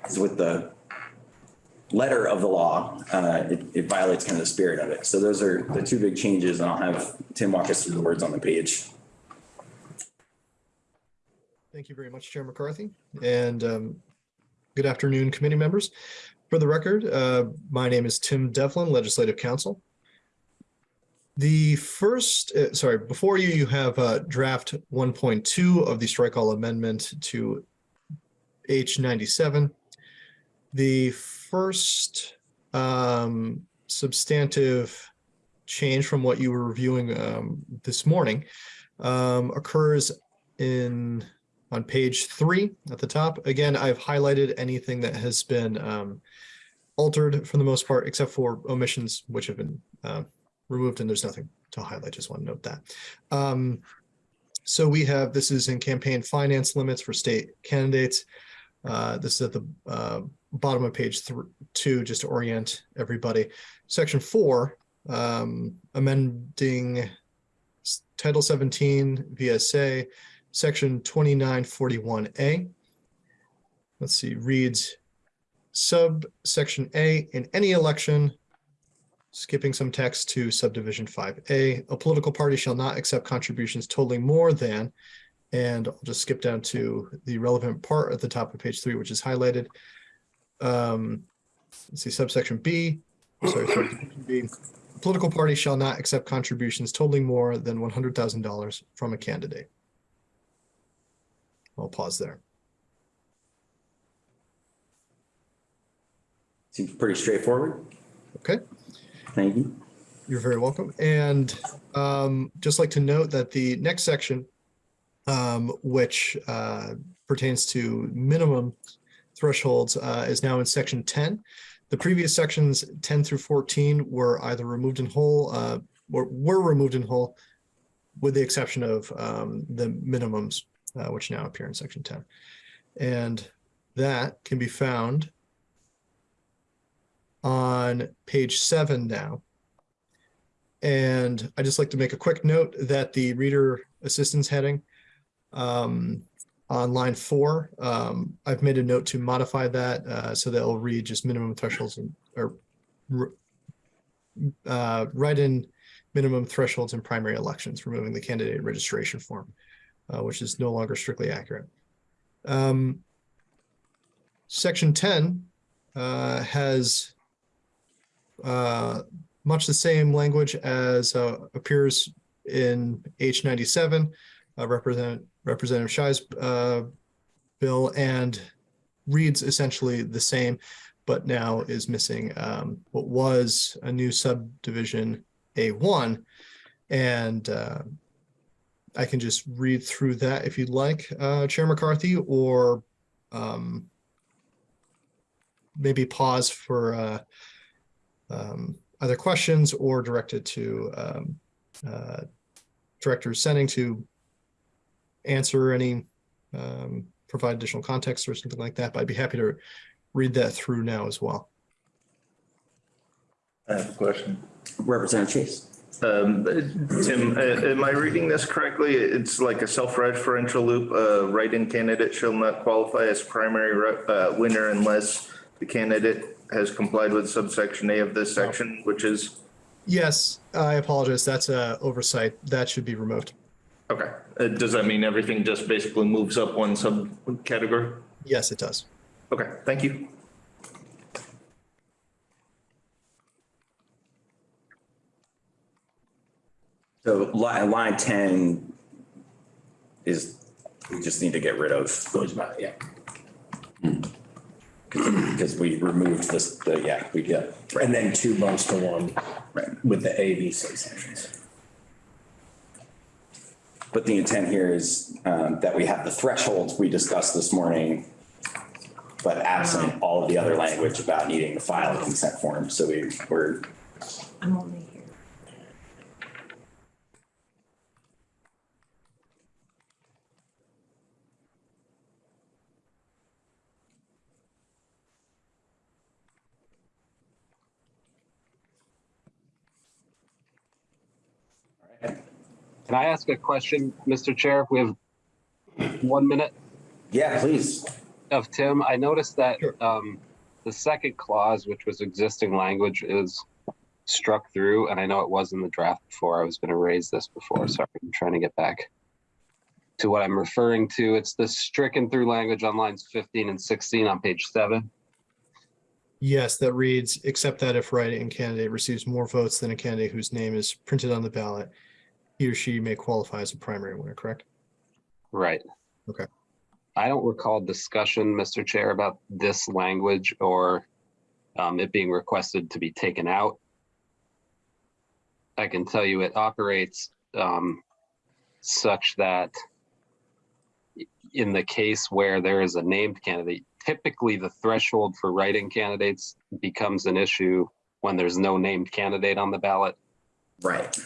Speaker 1: is with the letter of the law, uh, it, it violates kind of the spirit of it. So those are the two big changes and I'll have Tim walk us through the words on the page.
Speaker 2: Thank you very much, Chair McCarthy. And um, good afternoon, committee members. For the record, uh, my name is Tim Devlin, Legislative Counsel. The first, uh, sorry, before you, you have uh, draft 1.2 of the strike all amendment to H97. The first um, substantive change from what you were reviewing um, this morning um, occurs in on page three at the top. Again, I've highlighted anything that has been um, altered for the most part, except for omissions, which have been uh, removed, and there's nothing to highlight. Just want to note that. Um, so we have, this is in campaign finance limits for state candidates. Uh, this is at the uh, bottom of page two, just to orient everybody. Section four, um, amending Title 17 VSA, Section 2941A. Let's see, reads subsection A, in any election, skipping some text to subdivision 5A, a political party shall not accept contributions totaling more than, and I'll just skip down to the relevant part at the top of page three, which is highlighted. Um, let's see, subsection B, sorry, subsection B. Political party shall not accept contributions totaling more than one hundred thousand dollars from a candidate. I'll pause there.
Speaker 1: Seems pretty straightforward.
Speaker 2: Okay.
Speaker 1: Thank you.
Speaker 2: You're very welcome. And um, just like to note that the next section, um, which uh, pertains to minimum thresholds, uh, is now in section 10. The previous sections 10 through 14 were either removed in whole uh, or were removed in whole, with the exception of um, the minimums, uh, which now appear in section 10. And that can be found on page seven now. And I just like to make a quick note that the reader assistance heading um, on line four, um, I've made a note to modify that uh, so that it'll read just minimum thresholds and or uh, write in minimum thresholds in primary elections, removing the candidate registration form, uh, which is no longer strictly accurate. Um, section 10 uh, has uh, much the same language as uh, appears in H ninety-seven, uh, Representative Representative Shy's uh, bill and reads essentially the same, but now is missing um, what was a new subdivision A one. And I can just read through that if you'd like, uh, Chair McCarthy, or um, maybe pause for uh, um, questions or directed to um, uh, Director Senning to answer any, um, provide additional context or something like that. But I'd be happy to read that through now as well.
Speaker 6: I have a question.
Speaker 1: Representative Chase.
Speaker 6: Um, Tim, uh, am I reading this correctly? It's like a self-referential loop. A write-in candidate shall not qualify as primary uh, winner unless the candidate has complied with subsection A of this section, which is,
Speaker 2: Yes, I apologize. That's a oversight. That should be removed.
Speaker 6: okay. Uh, Does that mean everything just basically moves up one subcategory?
Speaker 2: Yes, it does.
Speaker 6: Okay, thank you.
Speaker 1: So line, line ten is, we just need to get rid of,
Speaker 11: Goes by, yeah.
Speaker 1: because we removed this, the, yeah, we did.
Speaker 11: And then two bumps to one
Speaker 1: Right.
Speaker 11: with the A, B, C sections.
Speaker 1: But the intent here is um, that we have the thresholds we discussed this morning, but absent all of the other language about needing to file a consent form. So we, we're,
Speaker 8: I'm only
Speaker 12: Can I ask a question, Mr. Chair? If we have one minute
Speaker 1: yeah, please.
Speaker 12: of Tim, I noticed that
Speaker 2: Sure.
Speaker 12: um, the second clause, which was existing language, is struck through, and I know it was in the draft before. I was going to raise this before. Sorry, I'm trying to get back to what I'm referring to. It's the stricken through language on lines 15 and 16 on page seven.
Speaker 2: Yes, that reads, except that if write-in candidate receives more votes than a candidate whose name is printed on the ballot, he or she may qualify as a primary winner, correct?
Speaker 12: Right.
Speaker 2: Okay.
Speaker 12: I don't recall discussion, Mr. Chair, about this language or um, it being requested to be taken out. I can tell you it operates um, such that in the case where there is a named candidate, typically the threshold for write-in candidates becomes an issue when there's no named candidate on the ballot
Speaker 1: Right.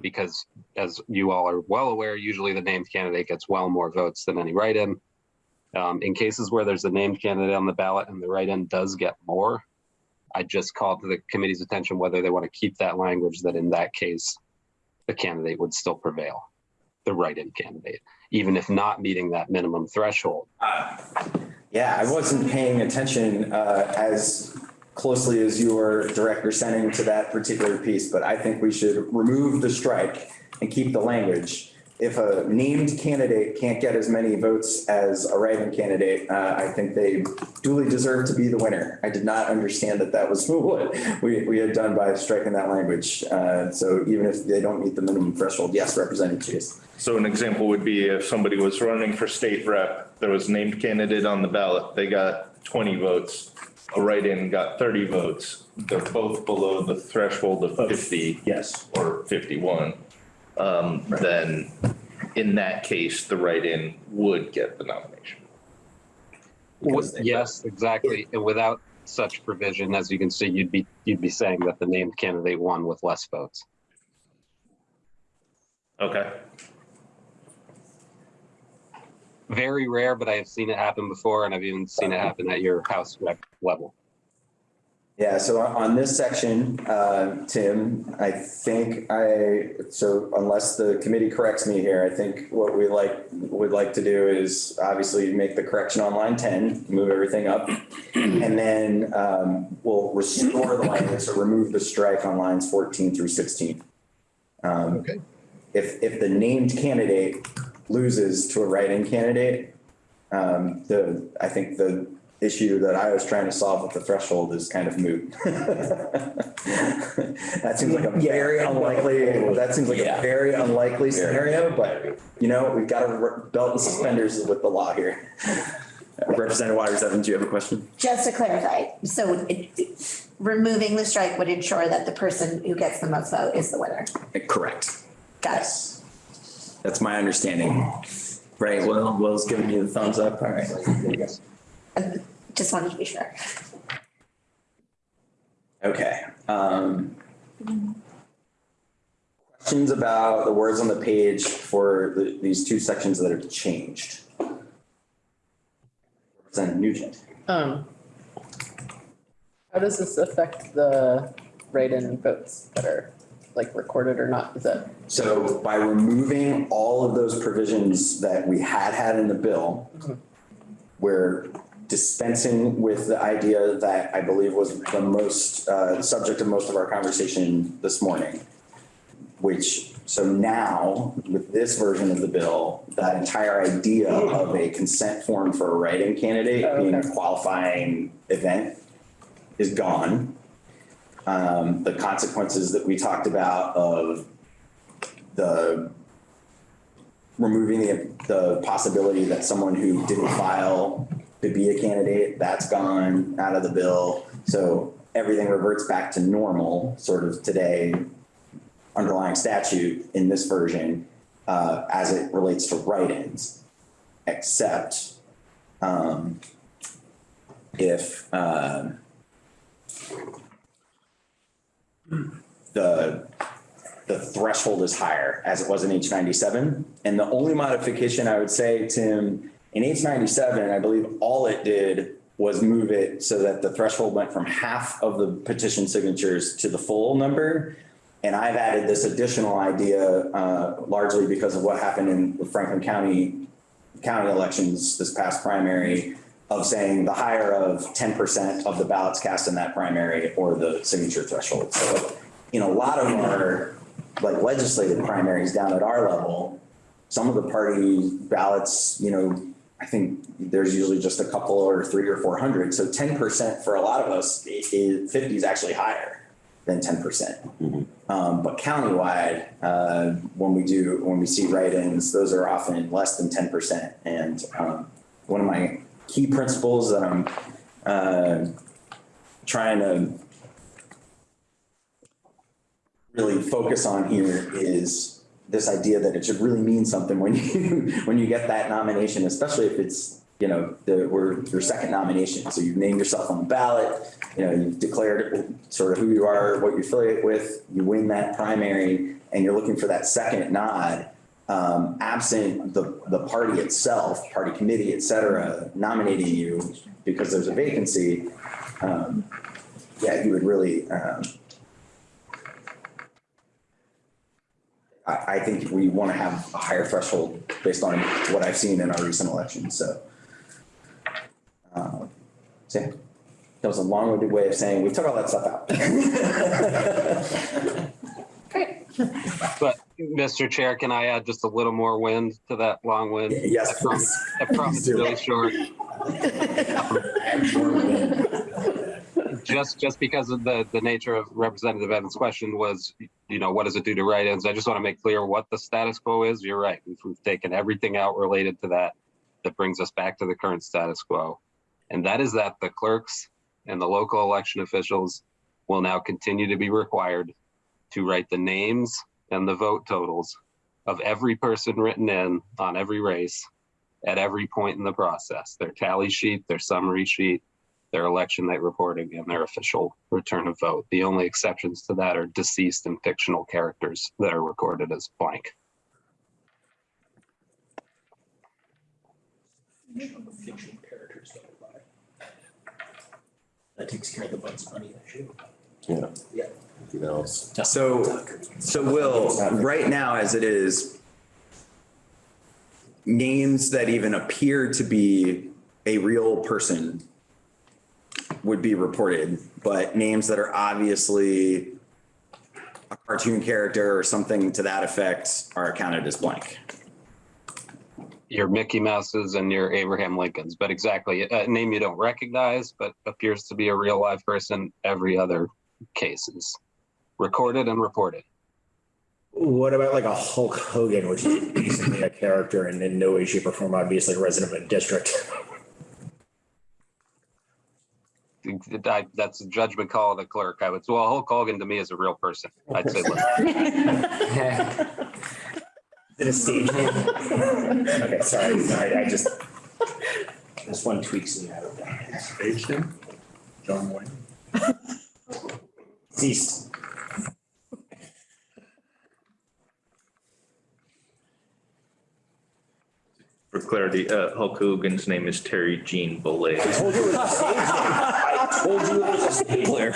Speaker 12: Because as you all are well aware, usually the named candidate gets well more votes than any write-in. Um, in cases where there's a named candidate on the ballot and the write-in does get more, I just called to the committee's attention whether they want to keep that language that in that case, the candidate would still prevail, the write-in candidate, even if not meeting that minimum threshold.
Speaker 1: Yeah, I wasn't paying attention uh, as closely as you were, Director, Senning to that particular piece, but I think we should remove the strike and keep the language if a named candidate can't get as many votes as a write-in candidate, uh, I think they duly deserve to be the winner. I did not understand that that was <laughs> what we, we had done by striking that language. Uh, so even if they don't meet the minimum threshold, yes, Representative Chase.
Speaker 6: So an example would be if somebody was running for state rep, there was named candidate on the ballot, they got twenty votes. A write-in got thirty votes. They're both below the threshold of fifty
Speaker 11: Yes.
Speaker 6: or fifty-one. Um, then in that case, the write-in would get the nomination.
Speaker 1: Because they-
Speaker 12: Yes, exactly. And without such provision, as you can see, you'd be, you'd be saying that the named candidate won with less votes.
Speaker 6: Okay.
Speaker 12: Very rare, but I have seen it happen before and I've even seen it happen at your house level.
Speaker 1: Yeah, so on on this section, uh, Tim, I think I, so unless the committee corrects me here, I think what we like, would like to do is obviously make the correction on line ten, move everything up. And then um, we'll restore the language, so remove the strike on lines fourteen through sixteen. Um,
Speaker 2: Okay.
Speaker 1: If, if the named candidate loses to a write-in candidate, um, the, I think the issue that I was trying to solve with the threshold is kind of moot. <laughs> That seems like a very unlikely, that seems like a very unlikely scenario, but you know, we've got to belt and suspenders with the law here. Representative Waters Evans, do you have a question?
Speaker 8: Just to clarify, so it, it- removing the strike would ensure that the person who gets the most vote is the winner.
Speaker 1: Correct.
Speaker 8: Got it.
Speaker 1: That's my understanding. Right, Will, Will's giving you the thumbs up, all right.
Speaker 8: Just wanted to be sure.
Speaker 1: Okay, um. Questions about the words on the page for the, these two sections that have changed? Representative Nugent.
Speaker 13: Um, how does this affect the write-in votes that are like recorded or not? Is that,
Speaker 1: So by removing all of those provisions that we had had in the bill, we're dispensing with the idea that I believe was the most, uh, subject of most of our conversation this morning. Which, so now with this version of the bill, that entire idea of a consent form for a write-in candidate being a qualifying event is gone. Um, the consequences that we talked about of the removing the, the possibility that someone who didn't file to be a candidate, that's gone out of the bill. So everything reverts back to normal, sort of today, underlying statute in this version, uh, as it relates to write-ins. Except, um, if, um, the the threshold is higher as it was in H ninety-seven. And the only modification I would say, Tim, in H ninety-seven, I believe all it did was move it so that the threshold went from half of the petition signatures to the full number. And I've added this additional idea, uh, largely because of what happened in the Franklin County, county elections this past primary of saying the higher of ten percent of the ballots cast in that primary or the signature threshold. So in a lot of our like legislative primaries down at our level, some of the party ballots, you know, I think there's usually just a couple or three or four hundred. So ten percent for a lot of us, i- i- fifty is actually higher than ten percent. Um, but countywide, uh, when we do, when we see write-ins, those are often less than ten percent. And, um, one of my key principles that I'm, uh, trying to really focus on here is this idea that it should really mean something when you, <laughs> when you get that nomination, especially if it's, you know, the, we're your second nomination. So you've named yourself on the ballot, you know, you've declared sort of who you are, what you affiliate with, you win that primary, and you're looking for that second nod. Um, absent the, the party itself, party committee, et cetera, nominating you because there's a vacancy, um, yeah, you would really, um, I, I think we want to have a higher threshold based on what I've seen in our recent elections, so. uh, So, yeah, that was a long-winded way of saying, we took all that stuff out. <laughs>
Speaker 12: But, Mr. Chair, can I add just a little more wind to that long wind?
Speaker 1: Yes,
Speaker 12: I promise-. I promise really short. Just, just because of the, the nature of Representative Evans' question was, you know, what does it do to write-ins? I just want to make clear what the status quo is. You're right. We've taken everything out related to that. That brings us back to the current status quo. And that is that the clerks and the local election officials will now continue to be required to write the names and the vote totals of every person written in on every race at every point in the process, their tally sheet, their summary sheet, their election night reporting, and their official return of vote. The only exceptions to that are deceased and fictional characters that are recorded as blank.
Speaker 11: That takes care of the Bugs Bunny issue.
Speaker 1: Yeah.
Speaker 11: Yeah.
Speaker 1: You know, So, so Will, right now as it is, names that even appear to be a real person would be reported, but names that are obviously a cartoon character or something to that effect are accounted as blank.
Speaker 12: Your Mickey Mouses and your Abraham Lincolns, but exactly a name you don't recognize, but appears to be a real live person. Every other case is recorded and reported.
Speaker 11: What about like a Hulk Hogan, which is basically a character and in no way, shape or form obviously a resident of a district?
Speaker 12: I- That's a judgment call of the clerk. I would, well, Hulk Hogan to me is a real person. I'd say, look,
Speaker 11: Is a stage name? Okay, sorry, sorry, I just, this one tweaks me out of that.
Speaker 7: Stage name? John Wayne.
Speaker 11: Ceased.
Speaker 6: For clarity, uh, Hulk Hogan's name is Terry Gene Bollea.
Speaker 11: I told you it was a stage name. I told you it was a stage name.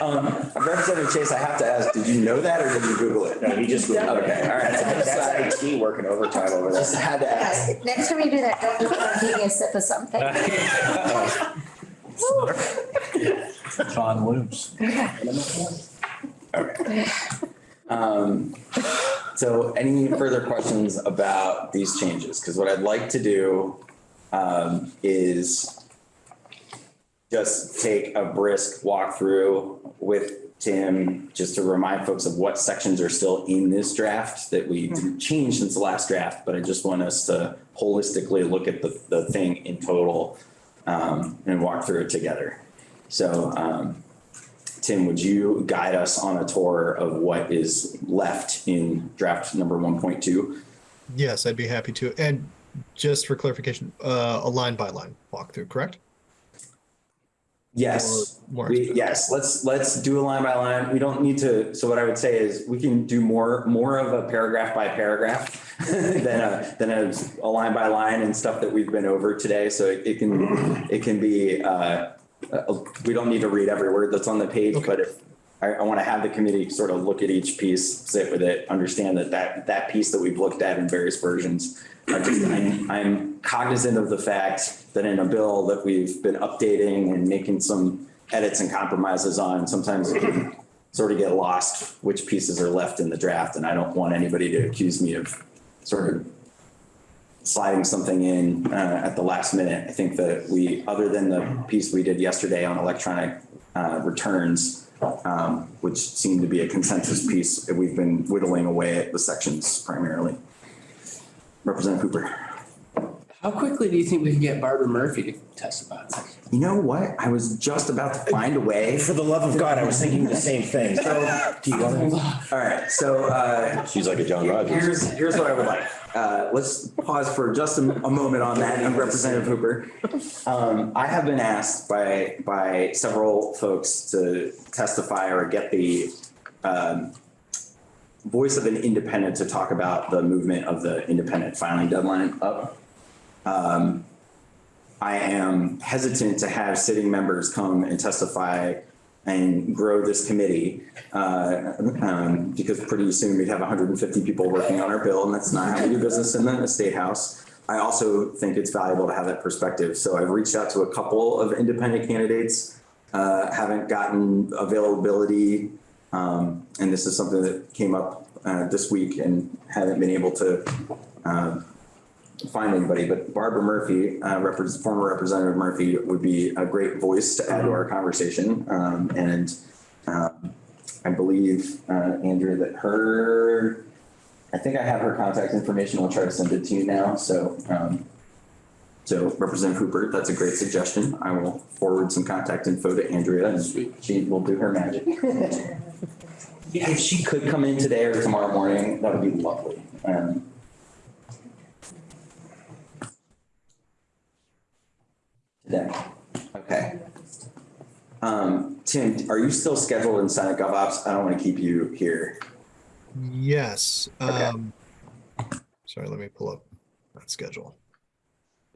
Speaker 1: Um, Representative Chase, I have to ask, did you know that or did you Google it?
Speaker 11: No, he just.
Speaker 1: Okay, all right.
Speaker 11: That's, that's IT working overtime over there.
Speaker 1: Just
Speaker 11: there.
Speaker 1: had to ask.
Speaker 8: Yes, next time you do that, don't look like taking a sip of something. <laughs>
Speaker 7: John Looms.
Speaker 1: Okay. Um, so any further questions about these changes? Because what I'd like to do um, is just take a brisk walkthrough with Tim, just to remind folks of what sections are still in this draft that we didn't change since the last draft, but I just want us to holistically look at the, the thing in total um, and walk through it together. So, um, Tim, would you guide us on a tour of what is left in draft number one point two?
Speaker 2: Yes, I'd be happy to. And just for clarification, uh, a line by line walkthrough, correct?
Speaker 1: Yes, we, yes, let's, let's do a line by line. We don't need to, so what I would say is we can do more, more of a paragraph by paragraph <laughs> than a, than a, a line by line and stuff that we've been over today. So it it can, it can be, uh, uh, we don't need to read every word that's on the page,
Speaker 2: Okay.
Speaker 1: but if, I, I want to have the committee sort of look at each piece, sit with it, understand that that, that piece that we've looked at in various versions just, I'm, I'm cognizant of the fact that in a bill that we've been updating and making some edits and compromises on, sometimes it can sort of get lost which pieces are left in the draft, and I don't want anybody to accuse me of sort of sliding something in uh, at the last minute. I think that we, other than the piece we did yesterday on electronic uh, returns, um, which seemed to be a consensus piece, we've been whittling away at the sections primarily. Representative Cooper.
Speaker 4: How quickly do you think we can get Barbara Murphy to testify?
Speaker 1: You know what? I was just about to find a way.
Speaker 11: For the love of God, I was thinking the same thing. <laughs> So, do you want to?
Speaker 1: All right, so uh,
Speaker 5: She's like a John Rogers.
Speaker 1: Here's, here's what I would like. Uh, let's pause for just a, a moment on that, and Representative Hooper. Um, I have been asked by, by several folks to testify or get the, um, voice of an independent to talk about the movement of the independent filing deadline up. Um, I am hesitant to have sitting members come and testify and grow this committee, uh, um, because pretty soon we'd have hundred and fifty people working on our bill, and that's not how we do business in the state house. I also think it's valuable to have that perspective, so I've reached out to a couple of independent candidates, uh, haven't gotten availability, um, and this is something that came up uh, this week and haven't been able to, um, find anybody, but Barbara Murphy, uh, repres former Representative Murphy would be a great voice to add to our conversation. Um, and, um, I believe, uh, Andrea, that her, I think I have her contact information. I'll try to send it to you now. So, um, so Representative Hooper, that's a great suggestion. I will forward some contact info to Andrea and she will do her magic. <laughs> If she could come in today or tomorrow morning, that would be lovely. Um, Today, okay. Um, Tim, are you still scheduled in Senate Gov Ops? I don't want to keep you here.
Speaker 2: Yes.
Speaker 1: Okay.
Speaker 2: Um, sorry, let me pull up that schedule.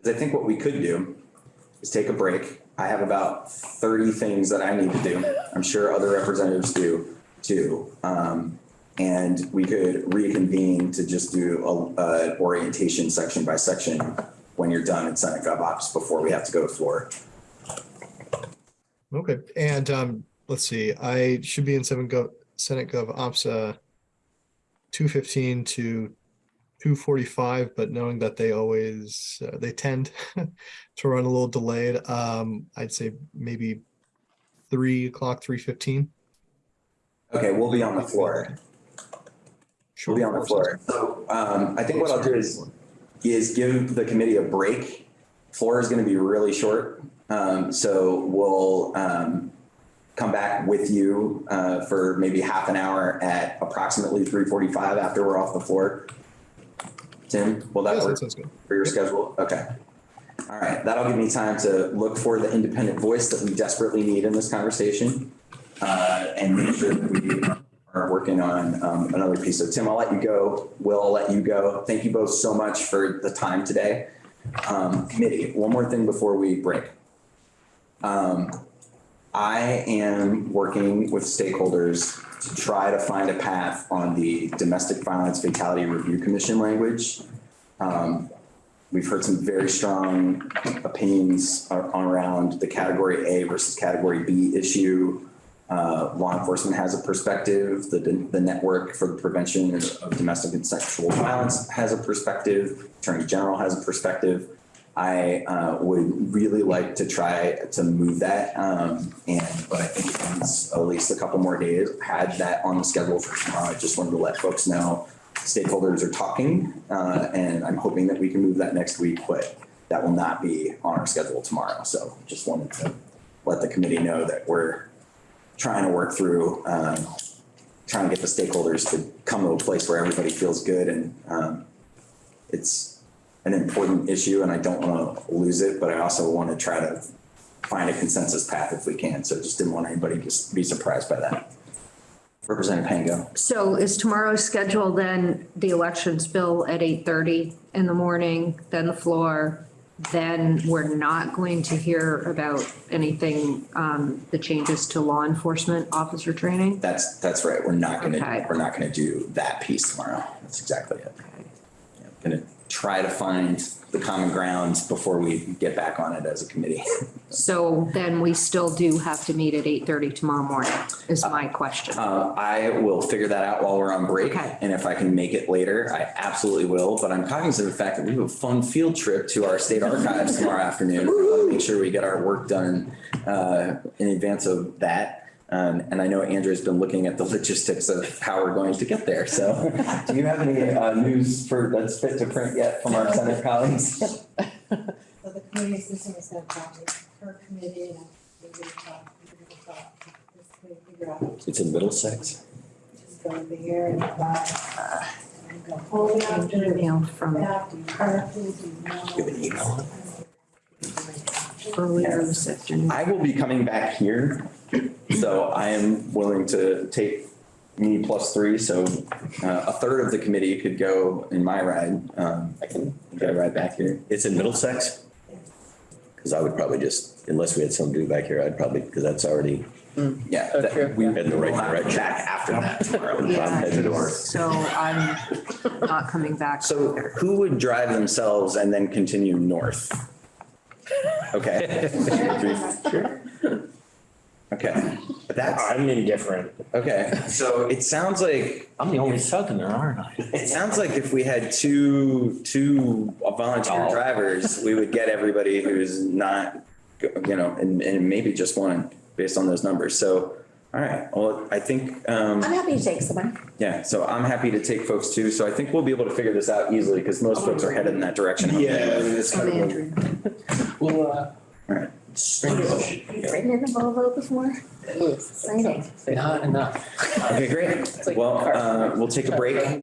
Speaker 1: I think what we could do is take a break. I have about thirty things that I need to do. I'm sure other representatives do too. Um, and we could reconvene to just do a, a orientation section by section when you're done in Senate Gov Ops before we have to go to floor.
Speaker 2: Okay, and um, let's see, I should be in Senate Gov Ops, uh, two fifteen to two forty-five, but knowing that they always, uh, they tend <laughs> to run a little delayed, um, I'd say maybe three o'clock, three fifteen.
Speaker 1: Okay, we'll be on the floor. We'll be on the floor. So, um, I think what I'll do is, is give the committee a break. Floor is gonna be really short, um, so we'll, um, come back with you, uh, for maybe half an hour at approximately three forty-five after we're off the floor. Tim, will that
Speaker 2: Yes,
Speaker 1: work
Speaker 2: that
Speaker 1: for your schedule? Okay. All right, that'll give me time to look for the independent voice that we desperately need in this conversation. Uh, and make sure that we working on, um, another piece. So Tim, I'll let you go. Will, I'll let you go. Thank you both so much for the time today. Um, committee, one more thing before we break. Um, I am working with stakeholders to try to find a path on the Domestic Violence Fatality Review Commission language. Um, We've heard some very strong opinions around the category A versus category B issue. Uh, law enforcement has a perspective, the, the network for the prevention of domestic and sexual violence has a perspective, attorney general has a perspective. I, uh, would really like to try to move that, um, and, but I think it needs at least a couple more days. Had that on the schedule for tomorrow. I just wanted to let folks know stakeholders are talking, uh, and I'm hoping that we can move that next week, but that will not be on our schedule tomorrow. So just wanted to let the committee know that we're trying to work through, um, trying to get the stakeholders to come to a place where everybody feels good and, um, it's an important issue and I don't want to lose it, but I also want to try to find a consensus path if we can. So just didn't want anybody to be surprised by that. Representative Pango.
Speaker 14: So is tomorrow's schedule then the elections bill at eight thirty in the morning, then the floor? Then we're not going to hear about anything, um, the changes to law enforcement officer training?
Speaker 1: That's, that's right. We're not gonna,
Speaker 14: Okay.
Speaker 1: we're not gonna do that piece tomorrow. That's exactly it. Yeah, Gonna try to find the common ground before we get back on it as a committee. <laughs>
Speaker 14: So then we still do have to meet at eight thirty tomorrow morning, is my question.
Speaker 1: Uh, I will figure that out while we're on break.
Speaker 14: Okay.
Speaker 1: And if I can make it later, I absolutely will. But I'm cognizant of the fact that we have a fun field trip to our state archives tomorrow <laughs> afternoon. We want to make sure we get our work done, uh, in advance of that. Um, and I know Andrew's been looking at the logistics of how we're going to get there. So <laughs> do you have any, uh, news for, that's fit to print yet from our Senate <laughs> colleagues?
Speaker 15: So the committee assistant is gonna talk with her committee and we're gonna talk, we're gonna talk, this way figure out
Speaker 11: It's in Middlesex.
Speaker 15: who's gonna be here and about. I'm gonna pull it out, do it
Speaker 14: Email from
Speaker 15: out, do articles,
Speaker 11: You have an email?
Speaker 14: Earlier this afternoon.
Speaker 1: I will be coming back here, so I am willing to take me plus three, so uh, a third of the committee could go in my ride. Um, I can get a ride back here.
Speaker 11: It's in Middlesex? Because I would probably just, unless we had something to do back here, I'd probably, because that's already
Speaker 1: Yeah.
Speaker 13: Oh,
Speaker 1: that-
Speaker 13: true.
Speaker 1: We
Speaker 11: in the right
Speaker 1: will have
Speaker 11: direction.
Speaker 1: Back after that <laughs> tomorrow.
Speaker 14: Yeah.
Speaker 11: Head to.
Speaker 14: So I'm not coming back.
Speaker 1: So who would drive themselves and then continue north? Okay. <laughs> Okay. but That's,
Speaker 11: I'm indifferent.
Speaker 1: okay, so it sounds like,
Speaker 5: I'm the only southerner, aren't I?
Speaker 1: it sounds like if we had two, two volunteer
Speaker 5: Oh.
Speaker 1: drivers, we would get everybody who's not, you know, and, and maybe just one based on those numbers. So, all right, well, I think, um,
Speaker 8: I'm happy to take someone.
Speaker 1: yeah, so I'm happy to take folks too. So I think we'll be able to figure this out easily because most folks are headed in that direction.
Speaker 11: Yeah, that's kind of. <laughs>
Speaker 4: Well, uh,
Speaker 1: All right.
Speaker 8: You've ridden in a Volvo before? Exciting.
Speaker 4: not enough.
Speaker 1: Okay, great. Well, uh, we'll take a break.